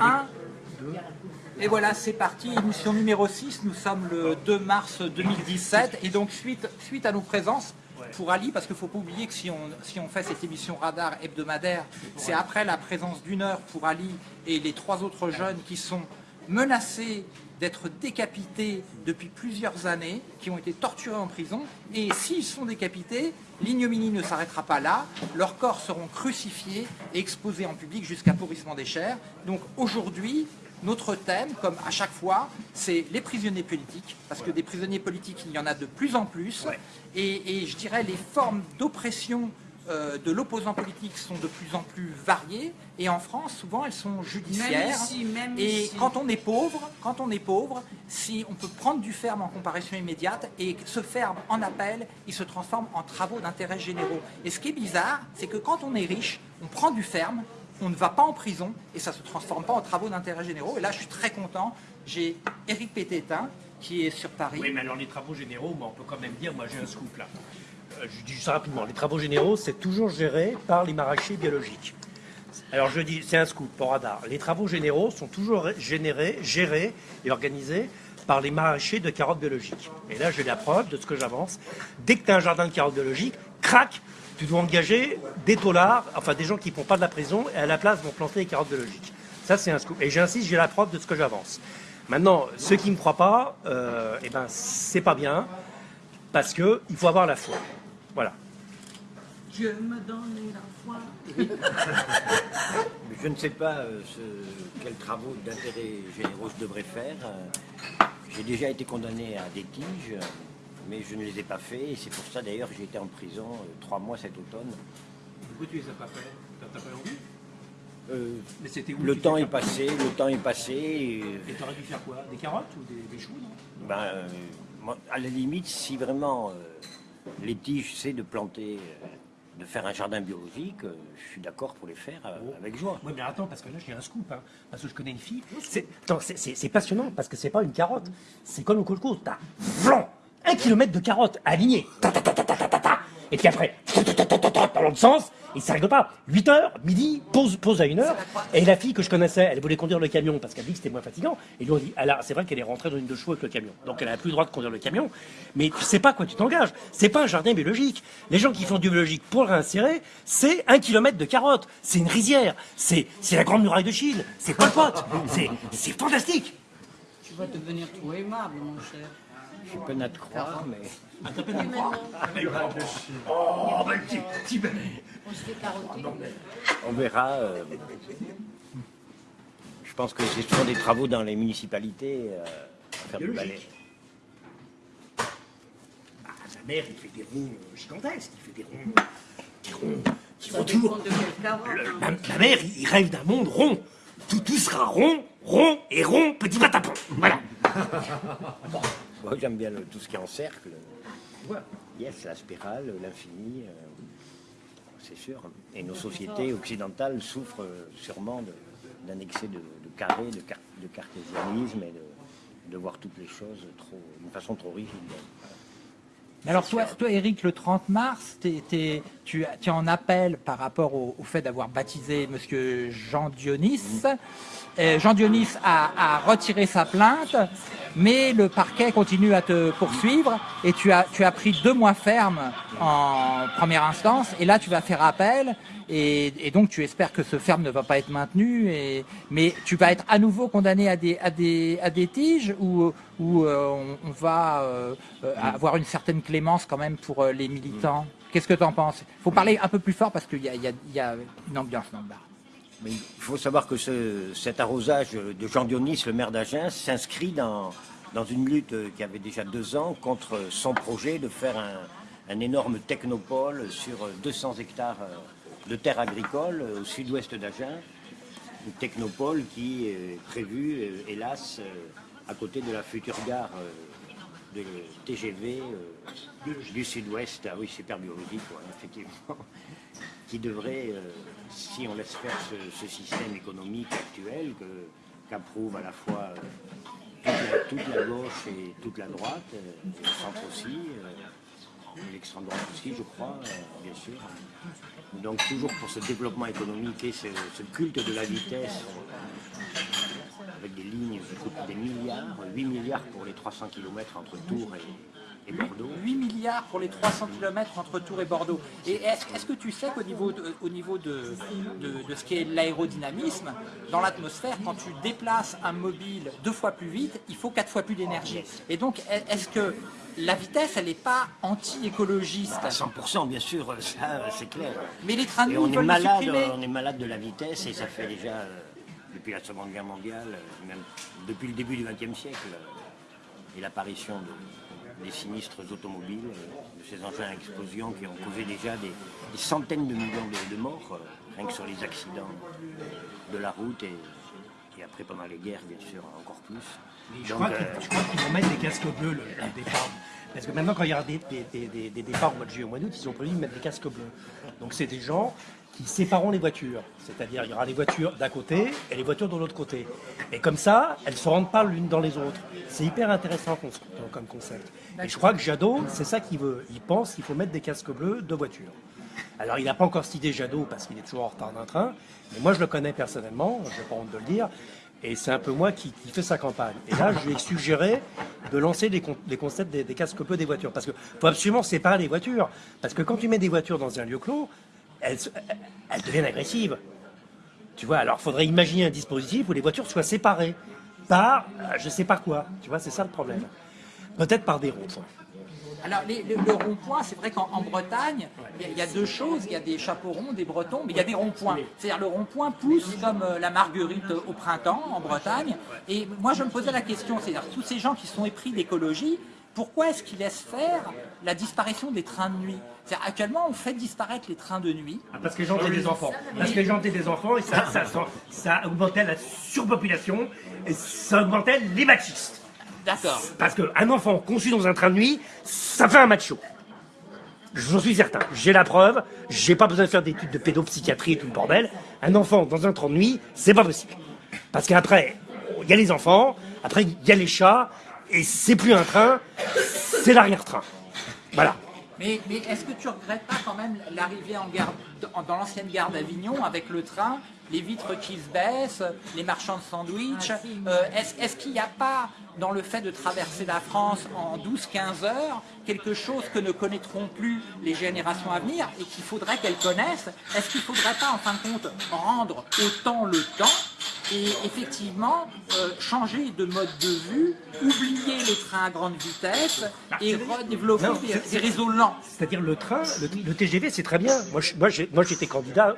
1, et voilà, c'est parti, émission numéro 6, nous sommes le 2 mars 2017, et donc suite, suite à nos présences, pour Ali, parce qu'il ne faut pas oublier que si on, si on fait cette émission radar hebdomadaire, c'est après la présence d'une heure pour Ali et les trois autres jeunes qui sont menacés d'être décapités depuis plusieurs années, qui ont été torturés en prison, et s'ils sont décapités, l'ignominie ne s'arrêtera pas là, leurs corps seront crucifiés et exposés en public jusqu'à pourrissement des chairs. Donc aujourd'hui, notre thème, comme à chaque fois, c'est les prisonniers politiques, parce que des prisonniers politiques, il y en a de plus en plus, et, et je dirais les formes d'oppression de l'opposant politique sont de plus en plus variées et en France souvent elles sont judiciaires. Et quand on est pauvre quand on est pauvre si on peut prendre du ferme en comparution immédiate et ce ferme en appel il se transforme en travaux d'intérêt généraux. Et ce qui est bizarre c'est que quand on est riche on prend du ferme on ne va pas en prison et ça ne se transforme pas en travaux d'intérêt généraux. Et là je suis très content. J'ai Éric Pététin qui est sur Paris. Oui mais alors les travaux généraux on peut quand même dire moi j'ai un scoop là. euh, je dis ça rapidement, les travaux généraux, c'est toujours géré par les maraîchers biologiques. Alors je dis, c'est un scoop pour radar. Les travaux généraux sont toujours générés, gérés et organisés par les maraîchers de carottes biologiques. Et là, j'ai la preuve de ce que j'avance. Dès que tu as un jardin de carottes biologiques, crac, tu dois engager des taulards, enfin des gens qui ne font pas de la prison, et à la place vont planter les carottes biologiques. Ça, c'est un scoop. Et j'insiste, j'ai la preuve de ce que j'avance. Maintenant, ceux qui ne me croient pas, euh, eh ben, c'est pas bien, parce qu'il faut avoir la foi. Voilà. Je me donne la foi. je ne sais pas euh, quels travaux d'intérêt généraux je devrais faire. Euh, j'ai déjà été condamné à des tiges, mais je ne les ai pas faits. Et c'est pour ça d'ailleurs que j'ai été en prison euh, trois mois cet automne. Pourquoi tu les as pas fait T'as pas envie mais c'était le temps est passé, le temps est passé. Et tu aurais dû faire quoi? Des carottes ou des, choux non? Ben, À la limite, si vraiment les tiges, c'est de planter, euh, de faire un jardin biologique, euh, je suis d'accord pour les faire euh, oh. avec joie. Oui, mais attends, parce que là, j'ai un scoop, hein, parce que je connais une fille. C'est passionnant, parce que c'est pas une carotte, c'est comme au colco, t'as un kilomètre de carottes alignées, et puis après, dans l'autre sens, et ça rigole pas. 8 heures, midi, pause, pause à 1 heure. Et la fille que je connaissais, elle voulait conduire le camion parce qu'elle dit que c'était moins fatigant. Et lui ont dit, alors c'est vrai qu'elle est rentrée dans une de chevaux avec le camion. Donc elle n'a plus le droit de conduire le camion. Mais tu sais pas quoi tu t'engages. C'est pas un jardin biologique. Les gens qui font du biologique pour le réinsérer, c'est un kilomètre de carottes. C'est une rizière. C'est la grande muraille de Chine. C'est pas pote. C'est fantastique. Tu vas devenir trop aimable, mon cher. Je peux pas te croire, mais... Ah, t'as peine à croire Oh, ben, petit, ben... On se fait carotter. On verra. Euh, je pense que c'est souvent des travaux dans les municipalités euh, à faire du balai. Ah, sa mère, il fait des ronds euh, gigantesques, il fait des ronds, des ronds qui toujours. La, la mère, il rêve d'un monde rond. Tout, tout sera rond, rond et rond, petit patapon. Voilà. Moi, j'aime bien tout ce qui est en cercle. Yes, la spirale, l'infini, euh, c'est sûr. Et nos sociétés occidentales souffrent euh, sûrement d'un excès de, carré, de, cartésianisme et de, voir toutes les choses d'une façon trop rigide. alors toi, toi, Eric, le 30 mars, tu, es en appel par rapport au, fait d'avoir baptisé Monsieur Jean Dionis. Euh, Jean Dionis a, retiré sa plainte, mais le parquet continue à te poursuivre et tu as, tu as pris deux mois ferme en première instance et là tu vas faire appel et, donc tu espères que ce ferme ne va pas être maintenu, et, mais tu vas être à nouveau condamné à des, à des, à des tiges ou, ou euh, on, va euh, avoir une certaine clémence quand même pour les militants? Qu'est-ce que tu en penses? Il faut parler un peu plus fort parce qu'il y, a, une ambiance dans le bar. Il faut savoir que cet arrosage de Jean Dionis, le maire d'Agen, s'inscrit dans, dans une lutte qui avait déjà deux ans contre son projet de faire un, énorme technopole sur 200 hectares de terres agricoles au sud-ouest d'Agen. Une technopole qui est prévue, euh, hélas, euh, à côté de la future gare euh, de TGV du sud-ouest. Ah oui, super biologique, effectivement. Qui devrait si on laisse faire ce, système économique actuel qu'approuve à la fois euh, toute la, gauche et toute la droite, euh, le centre aussi, euh, l'extrême droite aussi, je crois, bien sûr. Donc toujours pour ce développement économique et ce, culte de la vitesse ça coûte des milliards, 8 milliards pour les 300 km entre Tours et, et Bordeaux. 8 milliards pour les 300 km entre Tours et Bordeaux. Et est-ce que tu sais qu'au niveau, de, au niveau de, de- de ce qui est l'aérodynamisme, dans l'atmosphère, quand tu déplaces un mobile deux fois plus vite, il faut quatre fois plus d'énergie. Et donc, est- est-ce que la vitesse, elle n'est pas anti-écologiste À 100%, bien sûr, ça c'est clair. Mais les trains de nuit on est, malade, on est malade de la vitesse et ça fait déjà, euh, depuis la Seconde Guerre mondiale, euh, même depuis le début du XXe siècle, euh, et l'apparition de- des sinistres automobiles, euh, de ces engins à explosion qui ont causé déjà des, des centaines de millions de, de morts, euh, rien que sur les accidents de la route et après pendant les guerres, bien sûr, encore plus. Je Donc, crois euh, qu'ils je crois qu'ils vont mettre des casques bleus le, le départ. Parce que maintenant, quand il y a des, des- des- des- départs au mois de juillet, au mois d'août, ils ont prévu de mettre des casques bleus. Donc c'est des gens qui sépareront les voitures. C'est-à-dire il y aura les voitures d'un côté et les voitures de l'autre côté. Et comme ça, elles ne se rendent pas l'une dans les autres. C'est hyper intéressant comme, concept. Et je crois que Jadot, c'est ça qu'il veut. Il pense qu'il faut mettre des casques bleus de voitures. Alors, il n'a pas encore cité Jadot parce qu'il est toujours en retard d'un train, mais moi, je le connais personnellement, je n'ai pas honte de le dire, et c'est un peu moi qui, fait sa campagne. Et là, je lui ai suggéré de lancer les, con- les concepts des, casques bleus des voitures, parce qu'il faut absolument séparer les voitures. Parce que quand tu mets des voitures dans un lieu clos, elles, deviennent agressives. Tu vois, alors il faudrait imaginer un dispositif où les voitures soient séparées par euh, je sais pas quoi. Tu vois, c'est ça le problème. Peut-être par des ronds-points. Alors, les- le, le rond-point, c'est vrai qu'en en Bretagne, il y, a- il y a deux choses. Il y a des chapeaux ronds, des bretons, mais il y a des ronds-points. C'est-à-dire, le rond-point pousse comme euh, la marguerite au printemps en Bretagne. Et moi, je me posais la question, c'est-à-dire, tous ces gens qui sont épris d'écologie, pourquoi est-ce qu'ils laissent faire la disparition des trains de nuit? C'est-à-dire, actuellement, on fait disparaître les trains de nuit. Ah, Parce que les gens étaient des enfants. Parce que les gens étaient des enfants et ça, ça, ça, ça augmentait la surpopulation et ça augmentait les machistes. D'accord. Parce qu'un enfant conçu dans un train de nuit, ça fait un macho. J'en suis certain. J'ai la preuve. J'ai pas besoin de faire d'études de pédopsychiatrie et tout le bordel. Un enfant dans un train de nuit, c'est pas possible. Parce qu'après, il y a les enfants, après il y a les chats, et c'est plus un train, c'est l'arrière-train. Voilà. Mais, mais est-ce que tu regrettes pas quand même l'arrivée en gare, dans dans l'ancienne gare d'Avignon avec le train, les vitres qui se baissent, les marchands de sandwich euh, Est-ce qu'il n'y a pas dans le fait de traverser la France en 12-15 heures quelque chose que ne connaîtront plus les générations à venir et qu'il faudrait qu'elles connaissent? Est-ce qu'il ne faudrait pas en fin de compte rendre autant le temps et effectivement euh, changer de mode de vue, oublier les trains à grande vitesse et redévelopper Non, des, réseaux lents? C'est-à-dire le train, le, le TGV, c'est très bien. Moi, j'étais candidat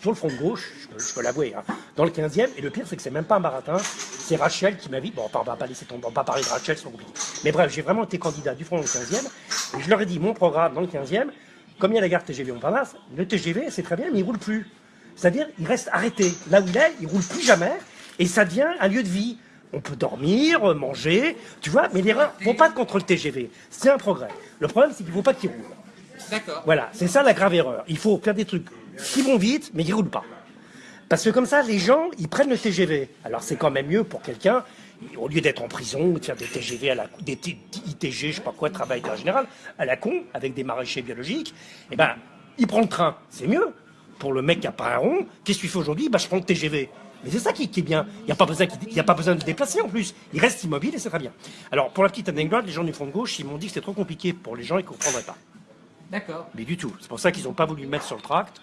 sur le front de gauche, je peux, l'avouer, hein, dans le 15e. Et le pire, c'est que c'est même pas un baratin, c'est Rachel qui m'a dit. Bon, on va pas laisser tomber, on va pas parler de Rachel, c'est compliqué. Mais bref, j'ai vraiment été candidat du front dans le 15e. Et je leur ai dit, mon programme dans le 15e, comme il y a la gare TGV Montparnasse, le TGV, c'est très bien, mais il roule plus. C'est-à-dire, il reste arrêté. Là où il est, il roule plus jamais. Et ça devient un lieu de vie. On peut dormir, manger, tu vois, mais l'erreur, faut pas contre le TGV. C'est un progrès. Le problème, c'est qu'il faut pas qu'il roule. D'accord. Voilà, c'est ça la grave erreur. Il faut faire des trucs qui vont vite, mais qui roulent pas. Parce que comme ça, les gens, ils prennent le TGV. Alors c'est quand même mieux pour quelqu'un, au lieu d'être en prison, ou de faire des TGV à la des ITG, je sais pas quoi, travail en général, à la con, avec des maraîchers biologiques, eh ben, il prend le train, c'est mieux. Pour le mec qui a pas un rond, qu'est-ce que tu fais aujourd'hui? Bah, Je prends le TGV. Mais c'est ça qui, qui est bien. Il n'y a, pas besoin qu'il- il y a pas besoin de le déplacer en plus. Il reste immobile et c'est très bien. Alors, pour la petite anecdote, les gens du front de gauche, ils m'ont dit que c'était trop compliqué pour les gens et qu'ils ne comprendraient pas. D'accord. Mais du tout. C'est pour ça qu'ils n'ont pas voulu le mettre sur le tract.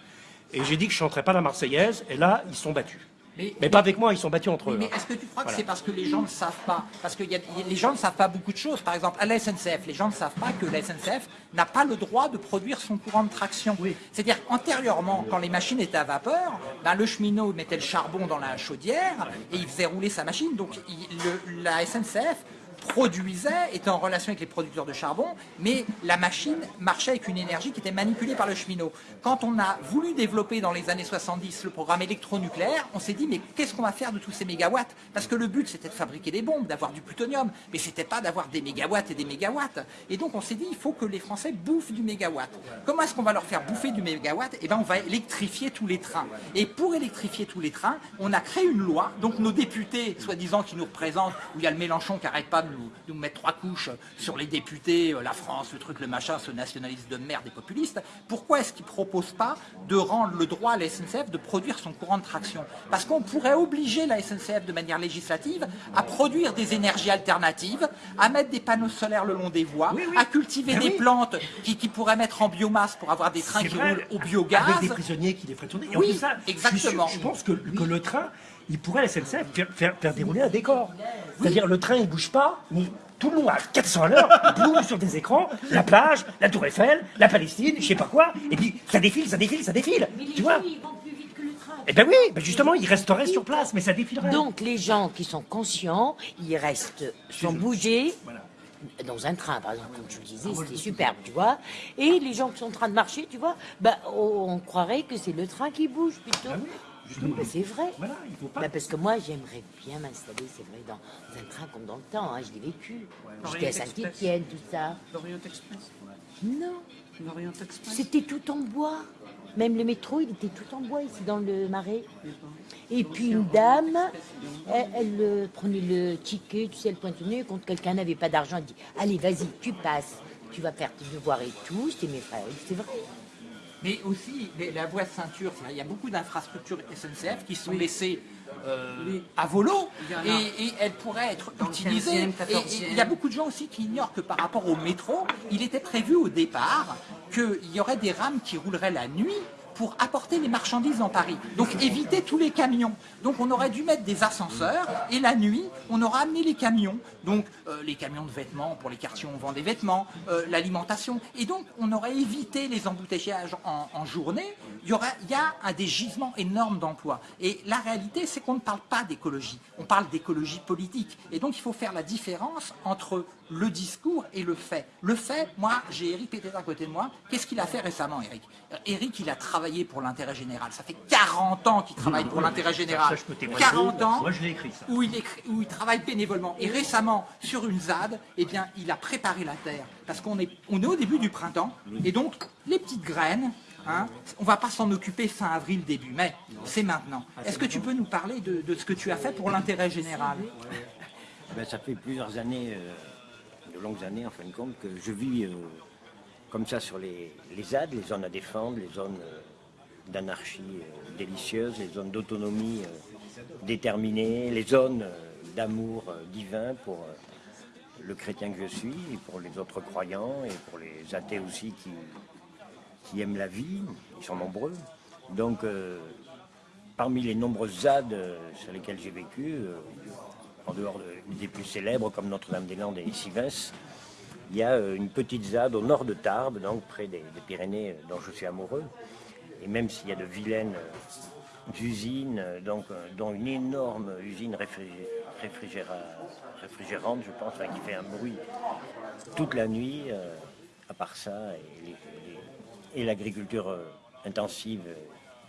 Et j'ai dit que je chanterais pas la Marseillaise. Et là, ils sont battus. Mais, Mais pas avec moi, ils sont battus entre eux. mais hein. est-ce que tu crois que c'est parce que les gens ne savent pas? Parce que y a- y a- les gens ne savent pas beaucoup de choses. Par exemple, à la SNCF, les gens ne savent pas que la SNCF n'a pas le droit de produire son courant de traction. C'est-à-dire qu'antérieurement, quand les machines étaient à vapeur, ben, le cheminot mettait le charbon dans la chaudière et il faisait rouler sa machine. Donc il- le- la SNCF produisait, était en relation avec les producteurs de charbon, mais la machine marchait avec une énergie qui était manipulée par le cheminot. Quand on a voulu développer dans les années 70 le programme électronucléaire, on s'est dit mais qu'est-ce qu'on va faire de tous ces mégawatts? Parce que le but c'était de fabriquer des bombes, d'avoir du plutonium, mais c'était pas d'avoir des mégawatts et des mégawatts. Et donc on s'est dit il faut que les Français bouffent du mégawatt. Comment est-ce qu'on va leur faire bouffer du mégawatt? Eh ben on va électrifier tous les trains. Et pour électrifier tous les trains, on a créé une loi. Donc nos députés, soi-disant qui nous représentent, où il y a le Mélenchon qui arrête pas de nous, nous mettre trois couches sur les députés, euh, la France, le truc, le machin, ce nationaliste de merde et populiste, pourquoi est-ce qu'ils ne proposent pas de rendre le droit à la SNCF de produire son courant de traction? Parce qu'on pourrait obliger la SNCF de manière législative à produire des énergies alternatives, à mettre des panneaux solaires le long des voies, à cultiver des oui. plantes qui, qui pourraient mettre en biomasse pour avoir des trains qui vrai, roulent au biogaz. Avec des prisonniers qui les feraient tourner. Et en Oui, plus, ça, je suis sûr- exactement. Je, pense que, que le train, il pourrait, la SNCF, faire, faire, faire dérouler un décor. C'est-à-dire, le train, il bouge pas, mais tout le long à 400 à l'heure, boum, sur des écrans, la plage, la Tour Eiffel, la Palestine, je sais pas quoi, et puis ça défile, ça défile, ça défile. Mais les Tu vois gens, ils vont plus vite que le train. Eh ben oui, ben justement, il resterait sur place, mais ça défilerait. Donc les gens qui sont conscients, ils restent sans bouger. Voilà. Dans un train, par exemple, comme tu le disais, c'était superbe, tu vois. Et les gens qui sont en train de marcher, tu vois, bah, on, croirait que c'est le train qui bouge plutôt. Ah oui, justement. Mais c'est vrai. Voilà, il faut pas. Bah, parce que moi, j'aimerais bien m'installer, c'est vrai, dans un train comme dans le temps. Hein, je l'ai vécu. J'étais à Saint-Étienne, tout ça. L'Orient Express. Non, L'Orient Express. c'était tout en bois. Même le métro, il était tout en bois ici dans le marais. Et puis une dame, elle, elle, euh, prenait le ticket, tu sais, elle nez, quand quelqu'un n'avait pas d'argent, elle dit Allez, vas-y, tu passes, tu vas faire tes devoirs et tout. C'était mes frères, c'est vrai. Mais aussi, les- la voie de ceinture, il y a beaucoup d'infrastructures SNCF qui sont laissées euh, à volo et, et elles pourraient être Dans le utilisées. 15e, Et- et 14e. il y a beaucoup de gens aussi qui ignorent que par rapport au métro, il était prévu au départ qu'il y aurait des rames qui rouleraient la nuit pour apporter les marchandises dans Paris. Donc éviter tous les camions. Donc on aurait dû mettre des ascenseurs et la nuit, on aura amené les camions. Donc euh, les camions de vêtements, pour les quartiers on vend des vêtements, euh, l'alimentation. Et donc on aurait évité les embouteillages en, en journée. Il y, aura, il y a un des gisements énormes d'emplois. Et la réalité, c'est qu'on ne parle pas d'écologie. On parle d'écologie politique. Et donc il faut faire la différence entre le discours et le fait. Le fait, moi, j'ai Eric Pété à côté de moi. Qu'est-ce qu'il a fait récemment, Eric Euh, Eric, il a travaillé pour l'intérêt général. Ça fait 40 ans qu'il travaille pour l'intérêt général. Ça, je peux témoigner. 40 ans Moi, je l'ai écrit, ça. où il, écrit- où il travaille bénévolement. Et récemment, sur une ZAD, eh bien, il a préparé la terre. Parce qu'on est, on est au début du printemps. Et donc, les petites graines, hein, on va pas s'en occuper fin avril, début mai. C'est maintenant. Est-ce que tu peux nous parler de, de ce que tu as fait pour l'intérêt général? Ben, ça fait plusieurs années, euh, longues années en fin de compte, que je vis euh, comme ça sur les, les ZAD, les zones à défendre, les zones euh, d'anarchie euh, délicieuse, les zones d'autonomie déterminée, les zones d'amour divin pour le chrétien que je suis, pour les autres croyants, et pour les athées aussi qui, aiment la vie, ils sont nombreux. Donc, parmi les nombreuses ZAD sur lesquelles j'ai vécu, en dehors de- des plus célèbres comme Notre-Dame-des-Landes et Sivens, il y a euh, une petite ZAD au nord de Tarbes, donc près des, Pyrénées, euh, dont je suis amoureux. Et même s'il y a de vilaines euh, usines, donc, dont une énorme usine réfrigé- réfrigéra- réfrigérante, je pense, qui fait un bruit toute la nuit, à part ça, et l'agriculture intensive,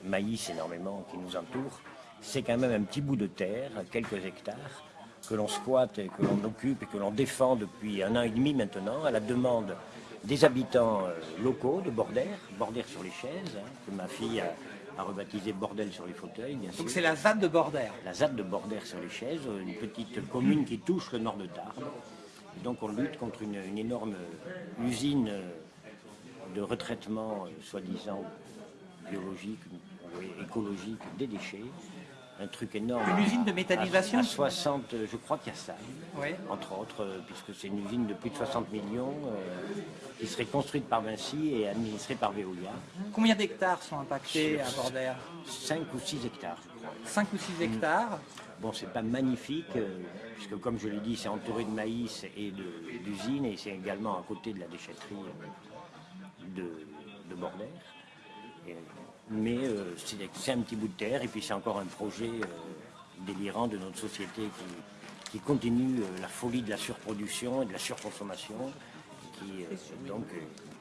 maïs énormément, qui nous entoure, c'est quand même un petit bout de terre, quelques hectares, que l'on squatte et que l'on occupe et que l'on défend depuis un an et demi maintenant, à la demande des habitants euh, locaux de Bordère, Bordère sur les chaises, hein, que ma fille a, a rebaptisé Bordel sur les fauteuils, bien sûr Donc c'est la ZAD de Bordère. la ZAD de Bordère sur les chaises, une petite commune qui touche le nord de Tarbes. Donc on lutte contre une, une énorme usine euh, de retraitement, euh, soi-disant biologique, écologique des déchets. Un truc énorme. Une usine de méthanisation À, à 60, euh, je crois qu'il y a ça, Oui. entre autres, euh, puisque c'est une usine de plus de 60 millions euh, qui serait construite par Vinci et administrée par Veolia. Combien d'hectares sont impactés à Bordère 5 ou 6 hectares, je crois. 5 ou 6 hectares. Bon, c'est pas magnifique, euh, puisque comme je l'ai dit, c'est entouré de maïs et d'usines, et c'est également à côté de la déchetterie de, de Bordère. Et, mais euh, c'est un petit bout de terre, et puis c'est encore un projet euh, délirant de notre société qui, qui continue euh, la folie de la surproduction et de la surconsommation, qui donc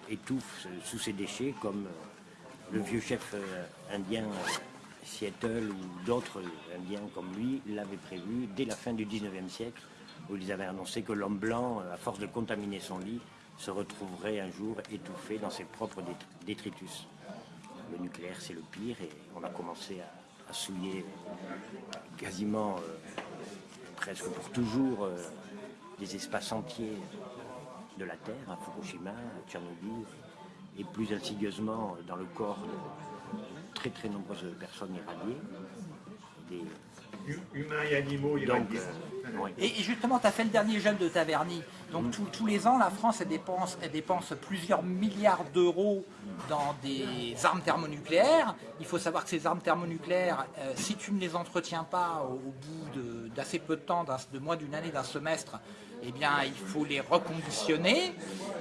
étouffe sous ses déchets, comme le vieux chef indien Seattle ou d'autres indiens comme lui l'avaient prévu dès la fin du 19e siècle, où ils avaient annoncé que l'homme blanc, à force de contaminer son lit, se retrouverait un jour étouffé dans ses propres dét- détritus. Le nucléaire, c'est le pire, et on a commencé à, souiller quasiment, euh, presque pour toujours, euh, des espaces entiers de la Terre, à Fukushima, à Tchernobyl, et plus insidieusement dans le corps de très très nombreuses personnes irradiées. Des- Humains et animaux, donc, euh. Et et justement, tu as fait le dernier gel de Taverny. Donc tous- tous les ans, la France elle dépense, elle dépense plusieurs milliards d'euros dans des armes thermonucléaires. Il faut savoir que ces armes thermonucléaires, euh, si tu ne les entretiens pas au, au bout de- d'assez peu de temps, de moins d'une année, d'un semestre, eh bien, il faut les reconditionner.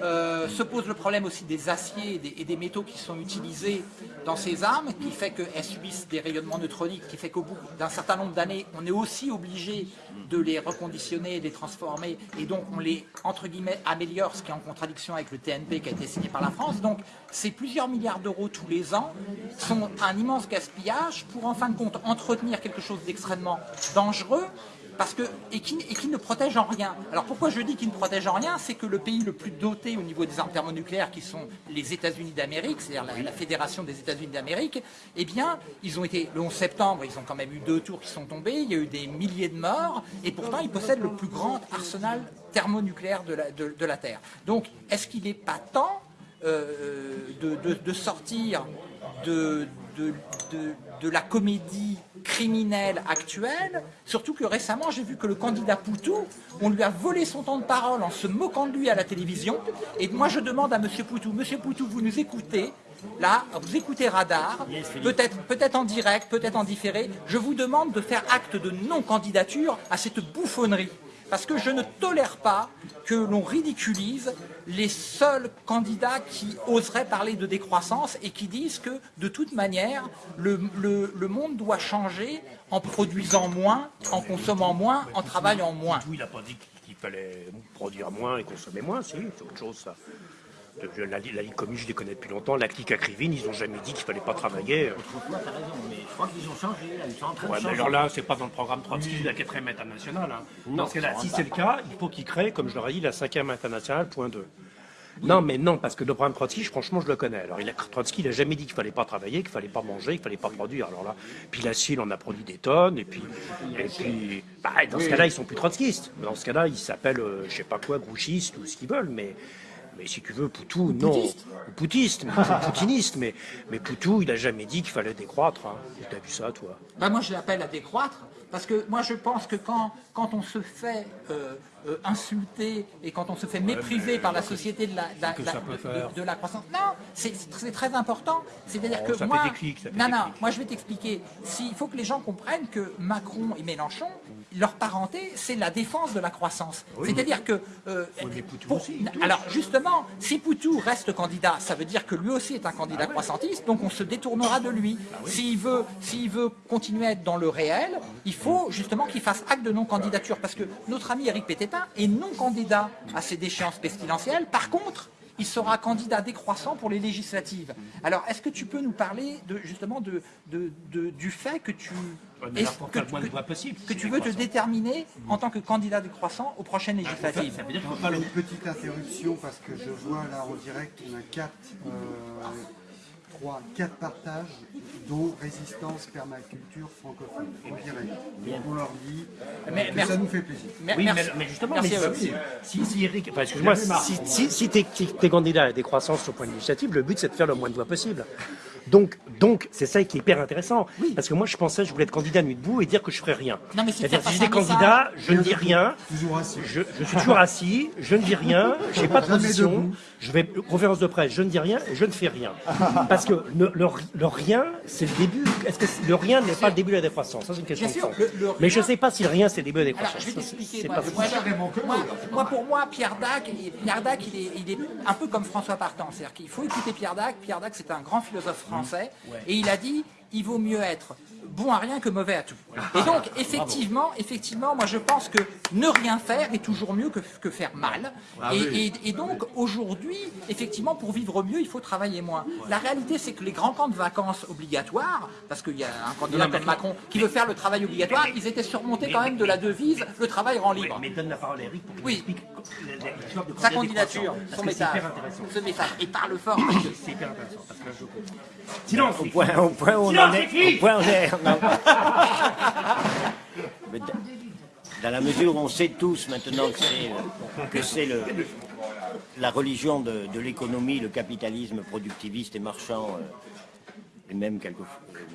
Euh, se pose le problème aussi des aciers et des, et des métaux qui sont utilisés dans ces armes, qui fait qu'elles subissent des rayonnements neutroniques, qui fait qu'au bout d'un certain nombre d'années, on est aussi obligé de les reconditionner, de les transformer, et donc on les, entre guillemets, améliore, ce qui est en contradiction avec le TNP qui a été signé par la France. Donc, ces plusieurs milliards d'euros tous les ans sont un immense gaspillage pour, en fin de compte, entretenir quelque chose d'extrêmement dangereux, parce que, et, qui, et qui ne protège en rien. Alors pourquoi je dis qu'il ne protège en rien C'est que le pays le plus doté au niveau des armes thermonucléaires, qui sont les États-Unis d'Amérique, c'est-à-dire la, la Fédération des États-Unis d'Amérique, eh bien, ils ont été, le 11 septembre, ils ont quand même eu deux tours qui sont tombés, il y a eu des milliers de morts, et pourtant ils possèdent le plus grand arsenal thermonucléaire de la, de- de la Terre. Donc, est-ce qu'il n'est pas temps euh, de, de- de sortir de, de, la comédie criminelle actuelle, surtout que récemment j'ai vu que le candidat Poutou, on lui a volé son temps de parole en se moquant de lui à la télévision, et moi je demande à Monsieur Poutou, Monsieur Poutou, vous nous écoutez Là, vous écoutez Radar, peut-être peut-être en direct, peut-être en différé. Je vous demande de faire acte de non-candidature à cette bouffonnerie. Parce que je ne tolère pas que l'on ridiculise les seuls candidats qui oseraient parler de décroissance et qui disent que, de toute manière, le, monde doit changer en produisant moins, en consommant moins, en travaillant moins. Il n'a pas dit qu'il fallait produire moins et consommer moins, c'est autre chose ça. Je- La, la Ligue commune, je les connais depuis longtemps. La clique à Krivine, ils n'ont jamais dit qu'il fallait pas travailler. Autrefois, t'as raison, mais je crois qu'ils ont changé, là, ils sont en train Ouais, de mais changer. alors là, c'est pas dans le programme Trotsky de la 4e internationale. Hein. Non, ça si c'est le cas, il faut qu'il crée, comme je leur ai dit, la 5e internationale, point 2. Non, mais non, parce que le programme Trotsky, franchement, je le connais. Alors, il a, Trotsky, il n'a jamais dit qu'il fallait pas travailler, qu'il fallait pas manger, qu'il fallait pas produire. Alors là, puis l'acier, il en a produit des tonnes, et puis, et puis bah, dans ce cas-là, ils sont plus trotskistes. Dans ce cas-là, ils s'appellent, euh, je sais pas quoi, grouchistes ou ce qu'ils veulent, mais. Mais si tu veux, Poutou, non. Ou poutiste, mais, ou poutiniste, mais, mais Poutou, il a jamais dit qu'il fallait décroître. Hein. T'as vu ça, toi? Ben moi, je l'appelle à décroître, parce que moi, je pense que quand, quand on se fait euh, euh, insulter et quand on se fait mépriser par la société de la, de la- que de la- ça peut de- faire de la croissance, non, c'est très important. C'est-à-dire Oh, que ça fait moi, des clics, ça fait non, des non, clics. moi, je vais t'expliquer. Si- Il faut que les gens comprennent que Macron et Mélenchon, leur parenté, c'est la défense de la croissance. C'est-à-dire que euh, pour- alors justement, si Poutou reste candidat, ça veut dire que lui aussi est un candidat croissantiste, donc on se détournera de lui. S'il veut, s'il veut continuer à être dans le réel, il faut justement qu'il fasse acte de non-candidature, parce que notre ami Eric Pététin est non candidat à ces déchéances pestilentielles. Par contre, il sera candidat décroissant pour les législatives. Alors, est-ce que tu peux nous parler de, justement de, de- de- du fait que tu, Pour que, moins que- possible, tu veux te déterminer en tant que candidat décroissant aux prochaines législatives Ça veut dire faut pas le... une petite interruption parce que je vois là en direct, on a quatre, euh, trois, quatre partages, dont résistance permaculture francophone en direct. Donc on leur dit Mais- que ça nous fait plaisir. Oui, merci. mais, mais justement, Merci mais si, si, si Eric, enfin, excuse-moi, si, si, si t'es si t'es candidat à la décroissance au point de l'initiative, le but c'est de faire le moins de voix possible. Donc, donc c'est ça qui est hyper intéressant. Parce que moi, je pensais, je voulais être candidat nuit debout et dire que je ferais rien. Non, mais c'est C'est-à-dire, si j'étais candidat, je ne dis rien. Toujours assis. Je, je suis toujours assis, je ne dis rien, je n'ai pas de position, je vais conférence de presse, je ne dis rien et je ne fais rien. Parce que le, le- le rien, c'est le début. Est-ce que le rien n'est pas le début de la décroissance? Ça, c'est une question Bien de le- le Mais je ne sais pas si le rien, c'est le début de la Alors, décroissance. je vais t'expliquer. Moi, pour moi, Pierre Dac, il- Pierre Dac, il est, il est un peu comme François Partant. C'est-à-dire qu'il faut écouter Pierre Dac. Pierre Dac, c'est un grand philosophe français. Et il a dit il vaut mieux être bon à rien que mauvais à tout. Et donc, effectivement, effectivement, moi je pense que ne rien faire est toujours mieux que, que faire mal. Et, et- et donc, aujourd'hui, effectivement, pour vivre mieux, il faut travailler moins. La réalité, c'est que les grands camps de vacances obligatoires, parce qu'il y a un candidat comme Macron qui veut faire le travail obligatoire, ils étaient surmontés quand même de la devise le travail rend libre. mais donne la parole à Eric pour qu'il Oui. explique l'histoire de Sa candidat candidature, son message, ce message, et parle fort. C'est hyper intéressant. Parce que je. Silence, Au point, au point où on en est. Dans la mesure où on sait tous maintenant que c'est, la religion de, l'économie, le capitalisme productiviste et marchand, euh, et même, euh,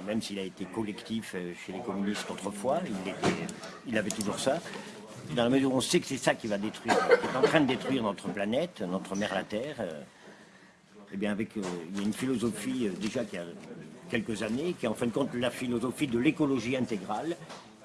même s'il a été collectif euh, chez les communistes autrefois, il, avait toujours ça. Dans la mesure où on sait que c'est ça qui va détruire, qui est en train de détruire notre planète, notre mère la Terre, eh bien avec, il y a une philosophie déjà qui a quelques années, qui est en fin de compte la philosophie de l'écologie intégrale,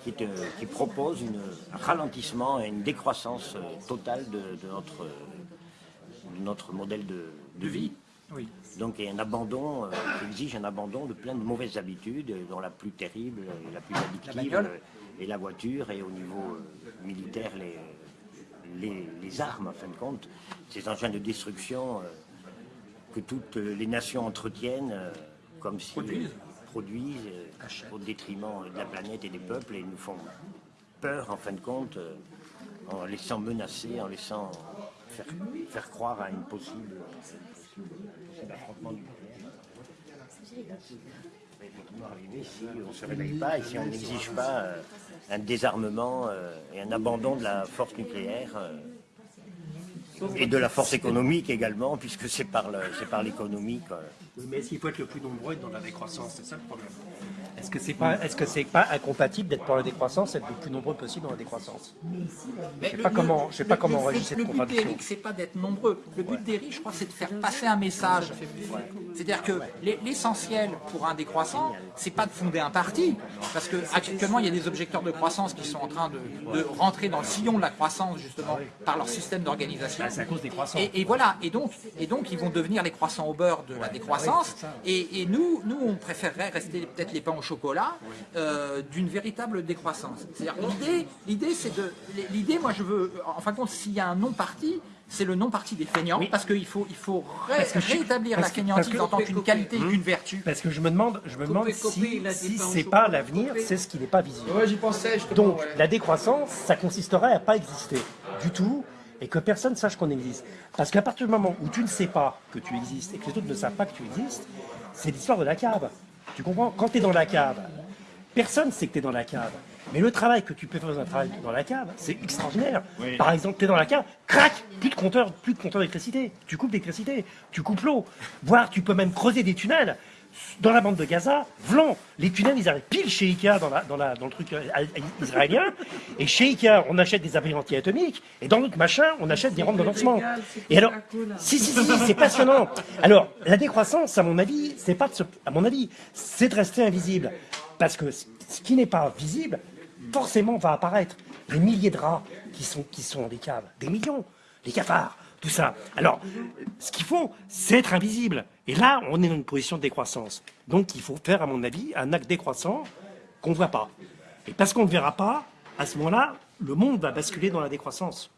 qui, est, euh, qui propose une- un ralentissement et une décroissance euh, totale de, de notre, de notre modèle de, de vie. Oui. Donc il y a un abandon, euh, qui exige un abandon de plein de mauvaises habitudes, dont la plus terrible et la plus addictive euh, est la voiture, et au niveau euh, militaire, les, les, les armes, en fin de compte, ces engins de destruction euh, que toutes les nations entretiennent, comme si Produisent. euh, produisent au détriment de la planète et des peuples, et nous font peur, en fin de compte, euh, en laissant menacer, en laissant faire, faire croire à une possible, possible affrontement nucléaire. effectivement arriver si on ne se réveille pas et si on n'exige pas euh, un désarmement et un abandon de la force nucléaire et de la force économique également, puisque c'est par l'économie. mais est-ce qu'il faut être le plus nombreux dans la décroissance? C'est ça le problème. Est-ce que c'est pas, est-ce que c'est pas incompatible d'être pour la décroissance, être le plus nombreux possible dans la décroissance? Mais sais pas comment- je sais pas comment réagit cette Le but contradiction. d'Eric, c'est pas d'être nombreux. Le but d'Eric, je crois, c'est de faire passer un message. C'est-à-dire que l'e- l'essentiel pour un décroissant, c'est pas de fonder un parti, parce que actuellement il y a des objecteurs de croissance qui sont en train de, de rentrer dans le sillon de la croissance justement par leur système d'organisation. Ah, C'est à cause des croissants. Et, et voilà, et donc, et donc ils vont devenir les croissants au beurre de la décroissance. Et, et nous, nous, on préférerait rester peut-être les pains au chocolat euh, d'une véritable décroissance. C'est-à-dire l'idée, l'idée, c'est de, l'idée, moi, je veux, en fin de compte, s'il y a un non parti. C'est le non parti des feignants, parce qu'il faut, il faut ré- Parce que je- rétablir parce la que- en tant qu'une qualité et qu'une vertu. Parce que je me demande, je me demande si, si c'est pas l'avenir, c'est ce qui n'est pas visible. Ouais, j'y pensais justement. Donc la décroissance, ça consisterait à pas exister du tout et que personne sache qu'on existe. Parce qu'à partir du moment où tu ne sais pas que tu existes et que les autres ne savent pas que tu existes, c'est l'histoire de la cave. Tu comprends? Quand tu es dans la cave, personne ne sait que tu es dans la cave. Mais le travail que tu peux faire dans un travail dans la cave, c'est extraordinaire. Par exemple, tu es dans la cave, crac, plus de compteur, plus de compteur d'électricité. Tu coupes l'électricité, tu coupes l'eau. Voire tu peux même creuser des tunnels. Dans la bande de Gaza, vlan, les tunnels, ils arrivent pile chez Ikea dans, la, dans, la, dans le truc euh, israélien. Et chez Ikea, on achète des abris anti-atomiques. Et dans notre machin, on achète des rampes de lancement. Et alors, si, si, si, si, c'est passionnant. Alors, la décroissance, à mon avis, c'est pas de se- à mon avis, c'est de rester invisible. Parce que ce qui n'est pas visible, forcément va apparaître. Des milliers de rats qui sont, qui sont dans les caves. Des millions. Les cafards. Tout ça. Alors, ce qu'il faut, c'est être invisible. Et là, on est dans une position de décroissance. Donc, il faut faire, à mon avis, un acte décroissant qu'on ne voit pas. Et parce qu'on ne verra pas, à ce moment-là, le monde va basculer dans la décroissance.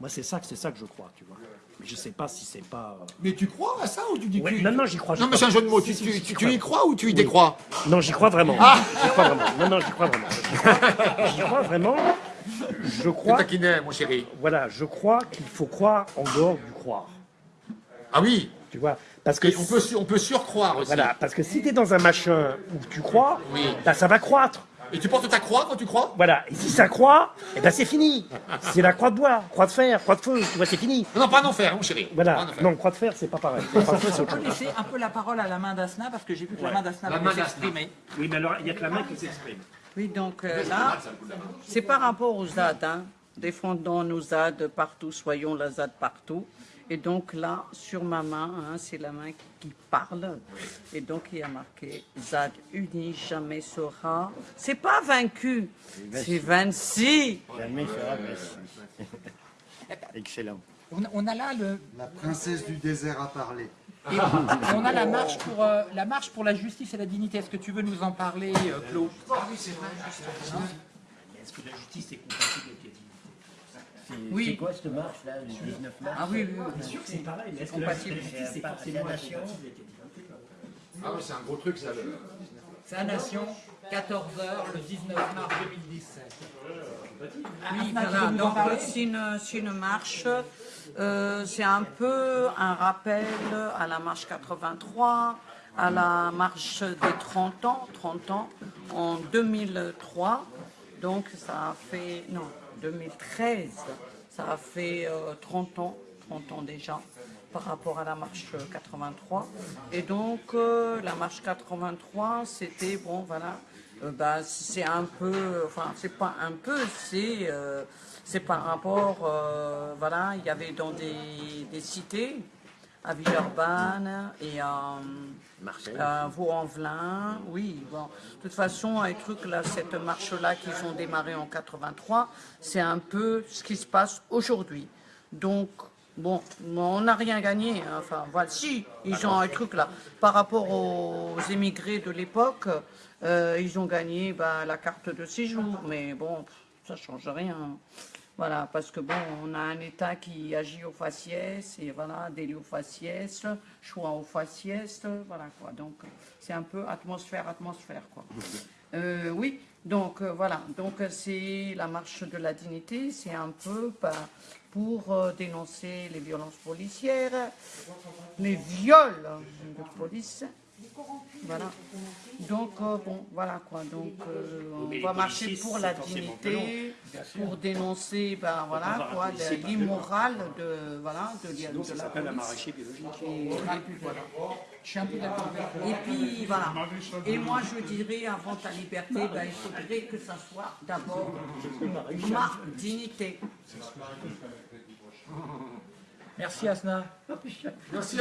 Moi, c'est ça, c'est ça que je crois, tu vois. Mais je sais pas si c'est pas. euh, Mais tu crois à ça ou tu dis Ouais, tu- non, non, j'y crois. Non, mais c'est un jeu de mots. Tu, Si, tu- si, tu- j'y tu crois. y crois ou tu y décrois Non, j'y crois vraiment. J'y crois vraiment. Non, non, j'y crois vraiment. J'y crois, vraiment. Je crois. mon chéri. Voilà, je crois qu'il faut croire en dehors du croire. Ah oui, Tu vois Parce que on peut, on peut surcroire aussi. voilà, parce que si tu es dans un machin où tu crois, Oui. bah, ça va croître. Et tu portes ta croix quand tu crois? Voilà. Et si ça croît, eh ben c'est fini. C'est la croix de bois, croix de fer, croix de feu, tu vois, c'est fini. Non, non, pas en enfer, mon chéri. Voilà. Non, croix de fer, c'est pas pareil. Croix de feu, c'est On peut laisser un peu la parole à la main d'Asna, parce que j'ai vu que la main d'Asna d'Asna. s'exprimer. Oui, mais alors, il n'y a que la main qui s'exprime. Oui, donc euh, là, c'est par rapport aux ZAD. Hein. Défendons nos ZAD partout, soyons la ZAD partout. Et donc là, sur ma main, hein, c'est la main qui parle. Et donc il y a marqué ZAD uni jamais sera. C'est pas vaincu, c'est 26. Jamais sera vaincu. Excellent. On, on a là le, La princesse du désert a parlé. et on a la marche pour euh, la marche pour la justice et la dignité. Est-ce que tu veux nous en parler, euh, Claude? Est-ce que la justice est compatible avec Oui. C'est quoi cette marche là, le 19 mars Ah oui, oui, oui. sûr que c'est pareil, mais est-ce que la forcément la dignité Ah oui, c'est un gros truc, ça. le- C'est à Nation, 14h, le 19 mars 2017. Oui, Asna, tu voilà. Donc c'est une, c'est une marche. euh, c'est un peu un rappel à la marche 83, à la marche des 30 ans, 30 ans en 2003. Donc ça a fait, non, 2013, ça a fait 30 ans, 30 ans déjà par rapport à la marche 83. Et donc, euh, la marche 83, c'était, bon, voilà, euh, bah, c'est un peu, enfin, c'est pas un peu, c'est euh, c'est par rapport, voilà, il y avait dans des, des cités, à Villeurbanne et à, à Vaux-en-Velin. Oui, bon. De toute façon, un truc là, cette marche-là qu'ils ont démarré en 83, c'est un peu ce qui se passe aujourd'hui. Donc, Bon, on n'a rien gagné. Hein. Enfin, voilà, si, ils ont un truc là. Par rapport aux émigrés de l'époque, euh, ils ont gagné bah, la carte de séjour. Mais bon, ça change rien. Voilà, parce que bon, on a un État qui agit au faciès, et voilà, délit au faciès, choix au faciès, voilà quoi. Donc, c'est un peu atmosphère, atmosphère, quoi. Euh, oui, donc euh, voilà, donc c'est la marche de la dignité, c'est un peu bah, pour euh, dénoncer les violences policières, les viols de police. Voilà. Donc, euh, bon, voilà quoi. Donc, euh, on va marcher pour la dignité, pour dénoncer, ben voilà quoi, l'immoral de, voilà, de, de, ça s'appelle la biologique. Et, puis, voilà. Je suis un peu d'accord Et puis, voilà. Et moi, je dirais, avant ta liberté, ben, il faudrait que ça soit d'abord ma dignité. Merci Asna. Merci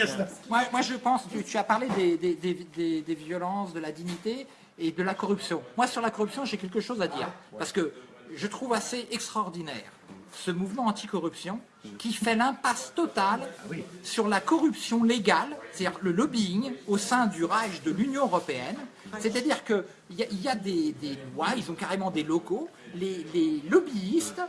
Asna. Moi, je pense, tu, tu as parlé des, des, violences, de la dignité et de la corruption. Moi sur la corruption j'ai quelque chose à dire. Parce que je trouve assez extraordinaire ce mouvement anticorruption qui fait l'impasse totale sur la corruption légale, c'est-à-dire le lobbying au sein du Reich de l'Union Européenne. C'est-à-dire qu'il y, y, a des, lois, ils ont carrément des locaux, les, les lobbyistes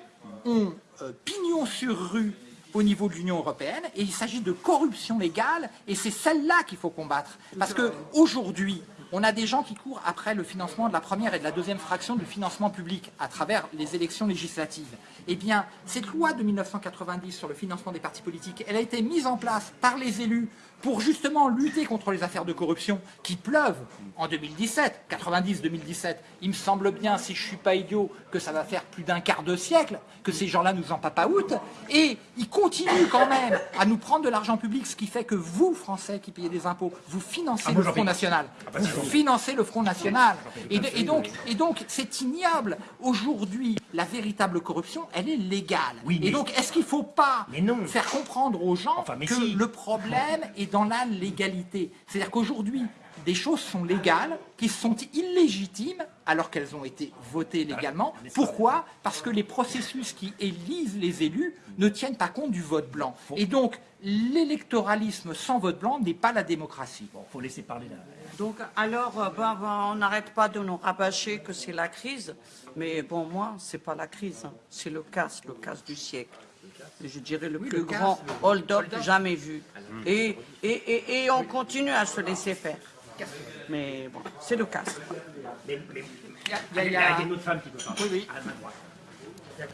ont euh, pignon sur rue au niveau de l'Union européenne et il s'agit de corruption légale et c'est celle-là qu'il faut combattre. Parce qu'aujourd'hui, on a des gens qui courent après le financement de la première et de la deuxième fraction du financement public à travers les élections législatives. Eh bien, cette loi de 1990 sur le financement des partis politiques, elle a été mise en place par les élus pour justement lutter contre les affaires de corruption qui pleuvent en 2017, 90-2017. Il me semble bien, si je ne suis pas idiot, que ça va faire plus d'un quart de siècle que ces gens-là nous en papaoutent. Et ils continuent quand même à nous prendre de l'argent public, ce qui fait que vous, Français qui payez des impôts, vous financez ah, le Front National. Ah, bah, vous financez le Front National. Et, et donc, et donc c'est ignoble. Aujourd'hui, la véritable corruption, elle est légale. et donc, est-ce qu'il ne faut pas faire comprendre aux gens que le problème est dans la légalité C'est-à-dire qu'aujourd'hui, des choses sont légales, qui sont illégitimes, alors qu'elles ont été votées légalement. Pourquoi Parce que les processus qui élisent les élus ne tiennent pas compte du vote blanc. Et donc, l'électoralisme sans vote blanc n'est pas la démocratie. Bon, faut laisser parler là. Donc, alors, euh, on n'arrête pas de nous rabâcher que c'est la crise. Mais bon, moi, c'est pas la crise, hein. c'est le casse, le casse du siècle. Je dirais le plus grand hold-up jamais vu. Et, et, et, on continue à se laisser faire. Mais bon, c'est le casse. Il y, a, une autre femme qui peut parler. Oui, oui.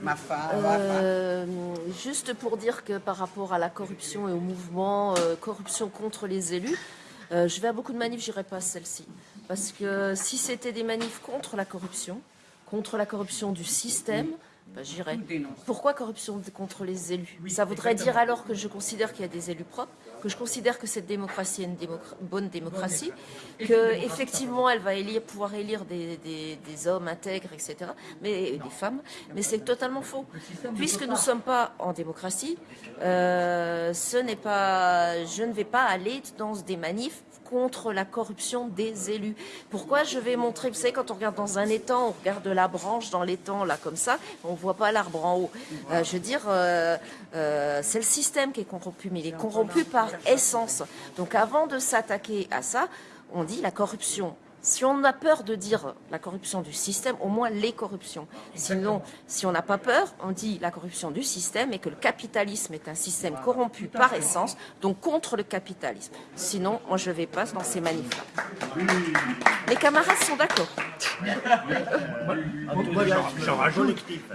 Ma femme, euh, juste pour dire que par rapport à la corruption et au mouvement euh, corruption contre les élus, euh, je vais à beaucoup de manifs, j'irai pas à celle-ci. Parce que si c'était des manifs contre la corruption, contre la corruption du système, bah, j'irai. Pourquoi corruption contre les élus? Ça voudrait dire alors que je considère qu'il y a des élus propres, que je considère que cette démocratie est une bonne démocratie, qu'effectivement elle va élire, pouvoir élire des, hommes intègres, etc., mais des femmes, mais c'est totalement faux. Puisque nous ne sommes pas en démocratie, euh, ce n'est pas, je ne vais pas aller dans des manifs contre la corruption des élus. Pourquoi je vais montrer, vous savez, quand on regarde dans un étang, on regarde la branche dans l'étang, là, comme ça, on ne voit pas l'arbre en haut. Euh, je veux dire, euh, euh, c'est le système qui est corrompu, mais il est corrompu par essence. Donc avant de s'attaquer à ça, on dit la corruption si on a peur de dire la corruption du système, au moins les corruptions. Sinon, si on n'a pas peur, on dit la corruption du système et que le capitalisme est un système corrompu par essence, donc contre le capitalisme. Sinon, moi je ne vais pas dans ces manifs-là. Les camarades sont d'accord.